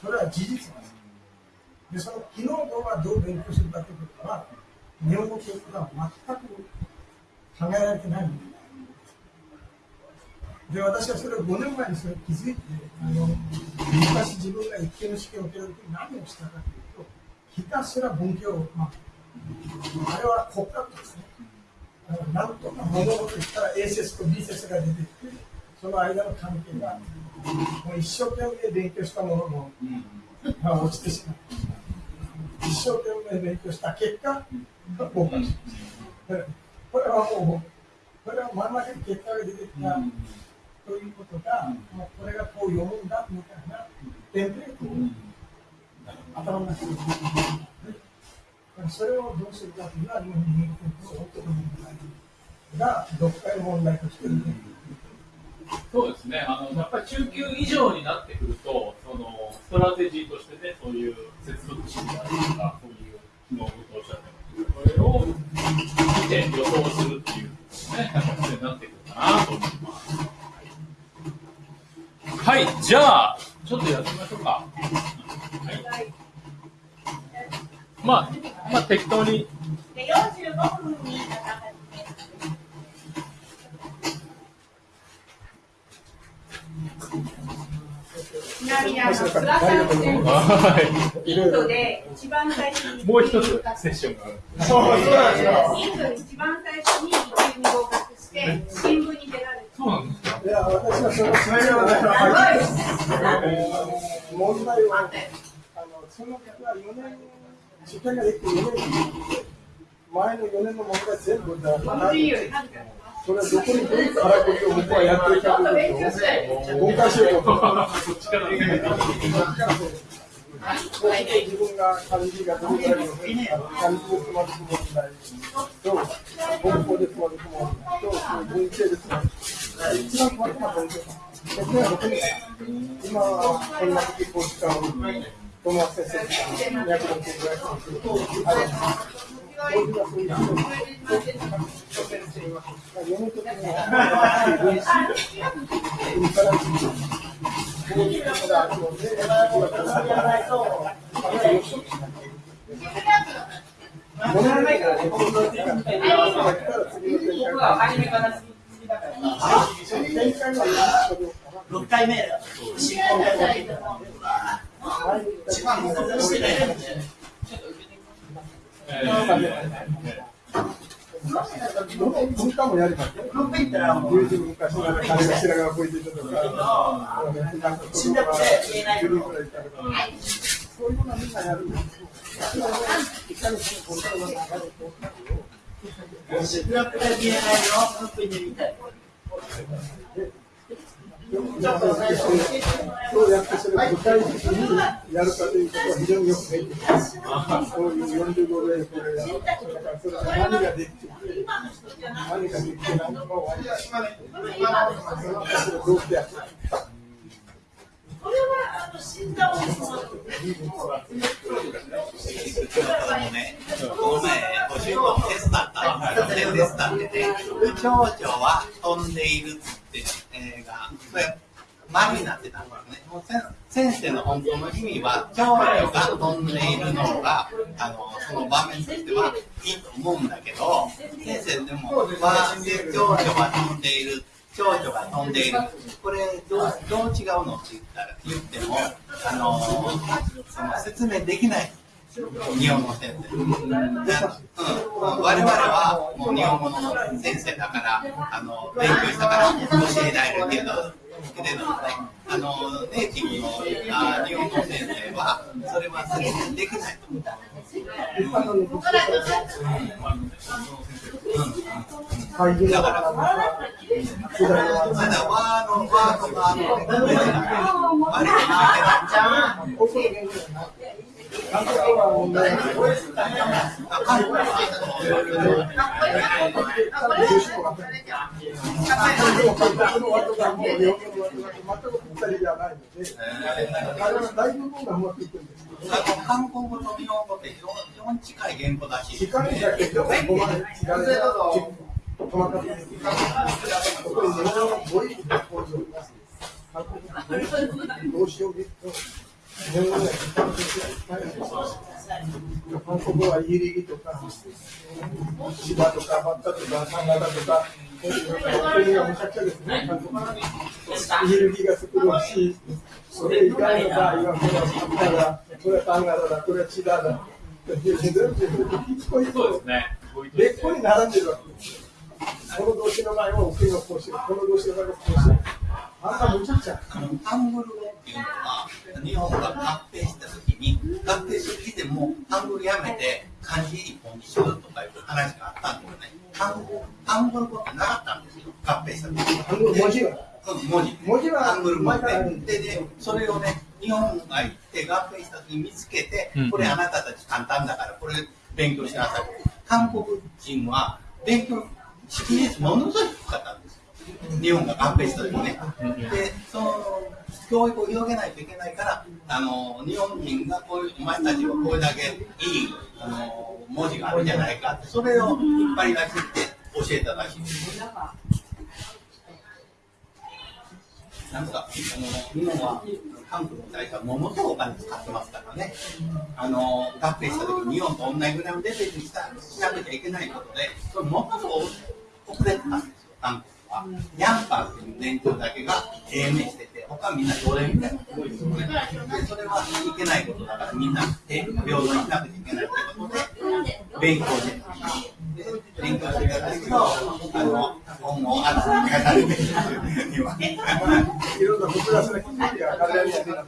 それは事実です。で、その昨日語はどう勉強するかということは、日本語教育が全く考えられてないんです。で、私はそれを5年前にそれ気づいて、あの昔自分が一級の試験を受けるときに何をしたかというと、ひたすら文教を、まあ、あれは国家ですね。なん。とか物事言ったら A 説と B 説が出てきて、その間の関係が、もう一生懸命勉強したものの、まあ、落ちてしまう。一生懸命勉強した結果、合格しました。これはもう、これは真ん。中に結果が出てきた。ということが、もうこれがこう読むん。だみたいなテンプレートを頭の中にそれをどうするかというのは、日本人間の本当問題が、読解の問題として出てくる。そうですね、あのやっぱり中級以上になってくると、そのストラテジーとしてね、そういう接続詞であるとか、そういう機能をおっしゃってますけど、これを見て予想するっていう、ね、形になってくるかなと思います。はい、じゃあ、ちょっとやってみましょうか。はい、まあ、まあ、適当に。で45分になったちなみにあの、菅さん先はインドで一番最初にい。もう一つセッションがある。そうそうなんですよ。インドで一番最初に一級に合格して、新聞に出られて、そうなんですか？いや、私はそのそれではない問題は、あのその方は4年、試験ができて4年、前の4年の問題全部だから、それはどこにどういうからこりを僕はやってるかということを、公開しようと思って。そっちからね。自分が漢字がどれくらいの漢字をつまずく問題と、文法でつまずく問題と、文系でつまずく。一番困るのは文系だ。僕は僕に今こんな時こう使う友達先生、がそういう人を読むときには、分子で、うんからこういうことがあるので、僕はこうやらないと、あれは予測しなきゃいけない。物の中でこうなってきたら次の展開が初めから好きだから。その展開がいいかどうかは6回目だ。白髪こいていたとか、なんか子供が10人くらいいたとか、そういうのはみんなやるんですよ。それはねいかにそのコントロールが流れてどうやってそれを具体的にやるかということは非常によくできています。こういう45例これやる。だからそれが何ができていて、何ができてないのかを分かる。どうしてやってもね、この前、ご主人テストだったんですよ。でテストってね、蝶々は飛んでいるって映画、それ、丸になってたんですね。もう先生の本当の意味は、蝶々が飛んでいるのが、あの、その場面としてはいいと思うんだけど、先生でも、わーで蝶々が飛んでいる。蝶々が飛んでいる。これどう、どう違うのって言ったら、言っても、あの、その説明できない。日本語先生。うん、我々はもう日本語の先生だから、あの、勉強したから教えられるけど、けれどもね、あの、ネイティブのあ日本語先生は、それは説明できないと思う。会議だから、まだわーワーワー韓国語と日本語って非常に近い言語だし、時間だけど、ごまで違う細かくここに日本語はイリギとか、芝とかバッタとか、サンガタとか、国がむちゃくちゃですね、韓国は。イリギが作るし、それ以外の場合は、これはサンガだ、これはタンガだ、これはチダだ。全部一個一個そうですね。別個に並んでるわけです。この動詞の場合は奥のこうしこの動詞の場合はこうしあんなむちゃくちゃ。ハングル語っていうのは、日本が合併したときに、合併する時でも、ハングルやめて漢字一本にしようとかいう話があったんですよね。ハングルハングル語ってなかったんですよ、合併した時に。ハングル文字はうん文字。文字はハングル文字で、で、でそれをね、日本が行って合併した時に見つけてうん、これあなたたち簡単だから、これ勉強しなさい。韓国人は勉強、識字率ものすごい低かったんですよ。日本が合併した時ね。で、その、教育を広げないといけないから、あの、日本人がこういう、お前たちはこれだけいい、あの、文字があるじゃないかって、それを引っ張り出して教えたらしいです。なんか、あの、日本は、韓国に対してはものすごいお金使ってますからね。あの、合併した時に日本と同じぐらいのレベルにしたしなきゃいけないことで、それものすごい遅れてたんですよ、韓国は。ヤンパーっていう年長だけが低迷してて、他はみんな奴隷みたいなすごいですよ。ね。で、それはいけないことだから、みんな平等にしなくちゃいけないってことで、勉強してた。で、勉強してたんですけど、あの、本をあの、書かれてる。には。いろんな複雑な記事が彼らには、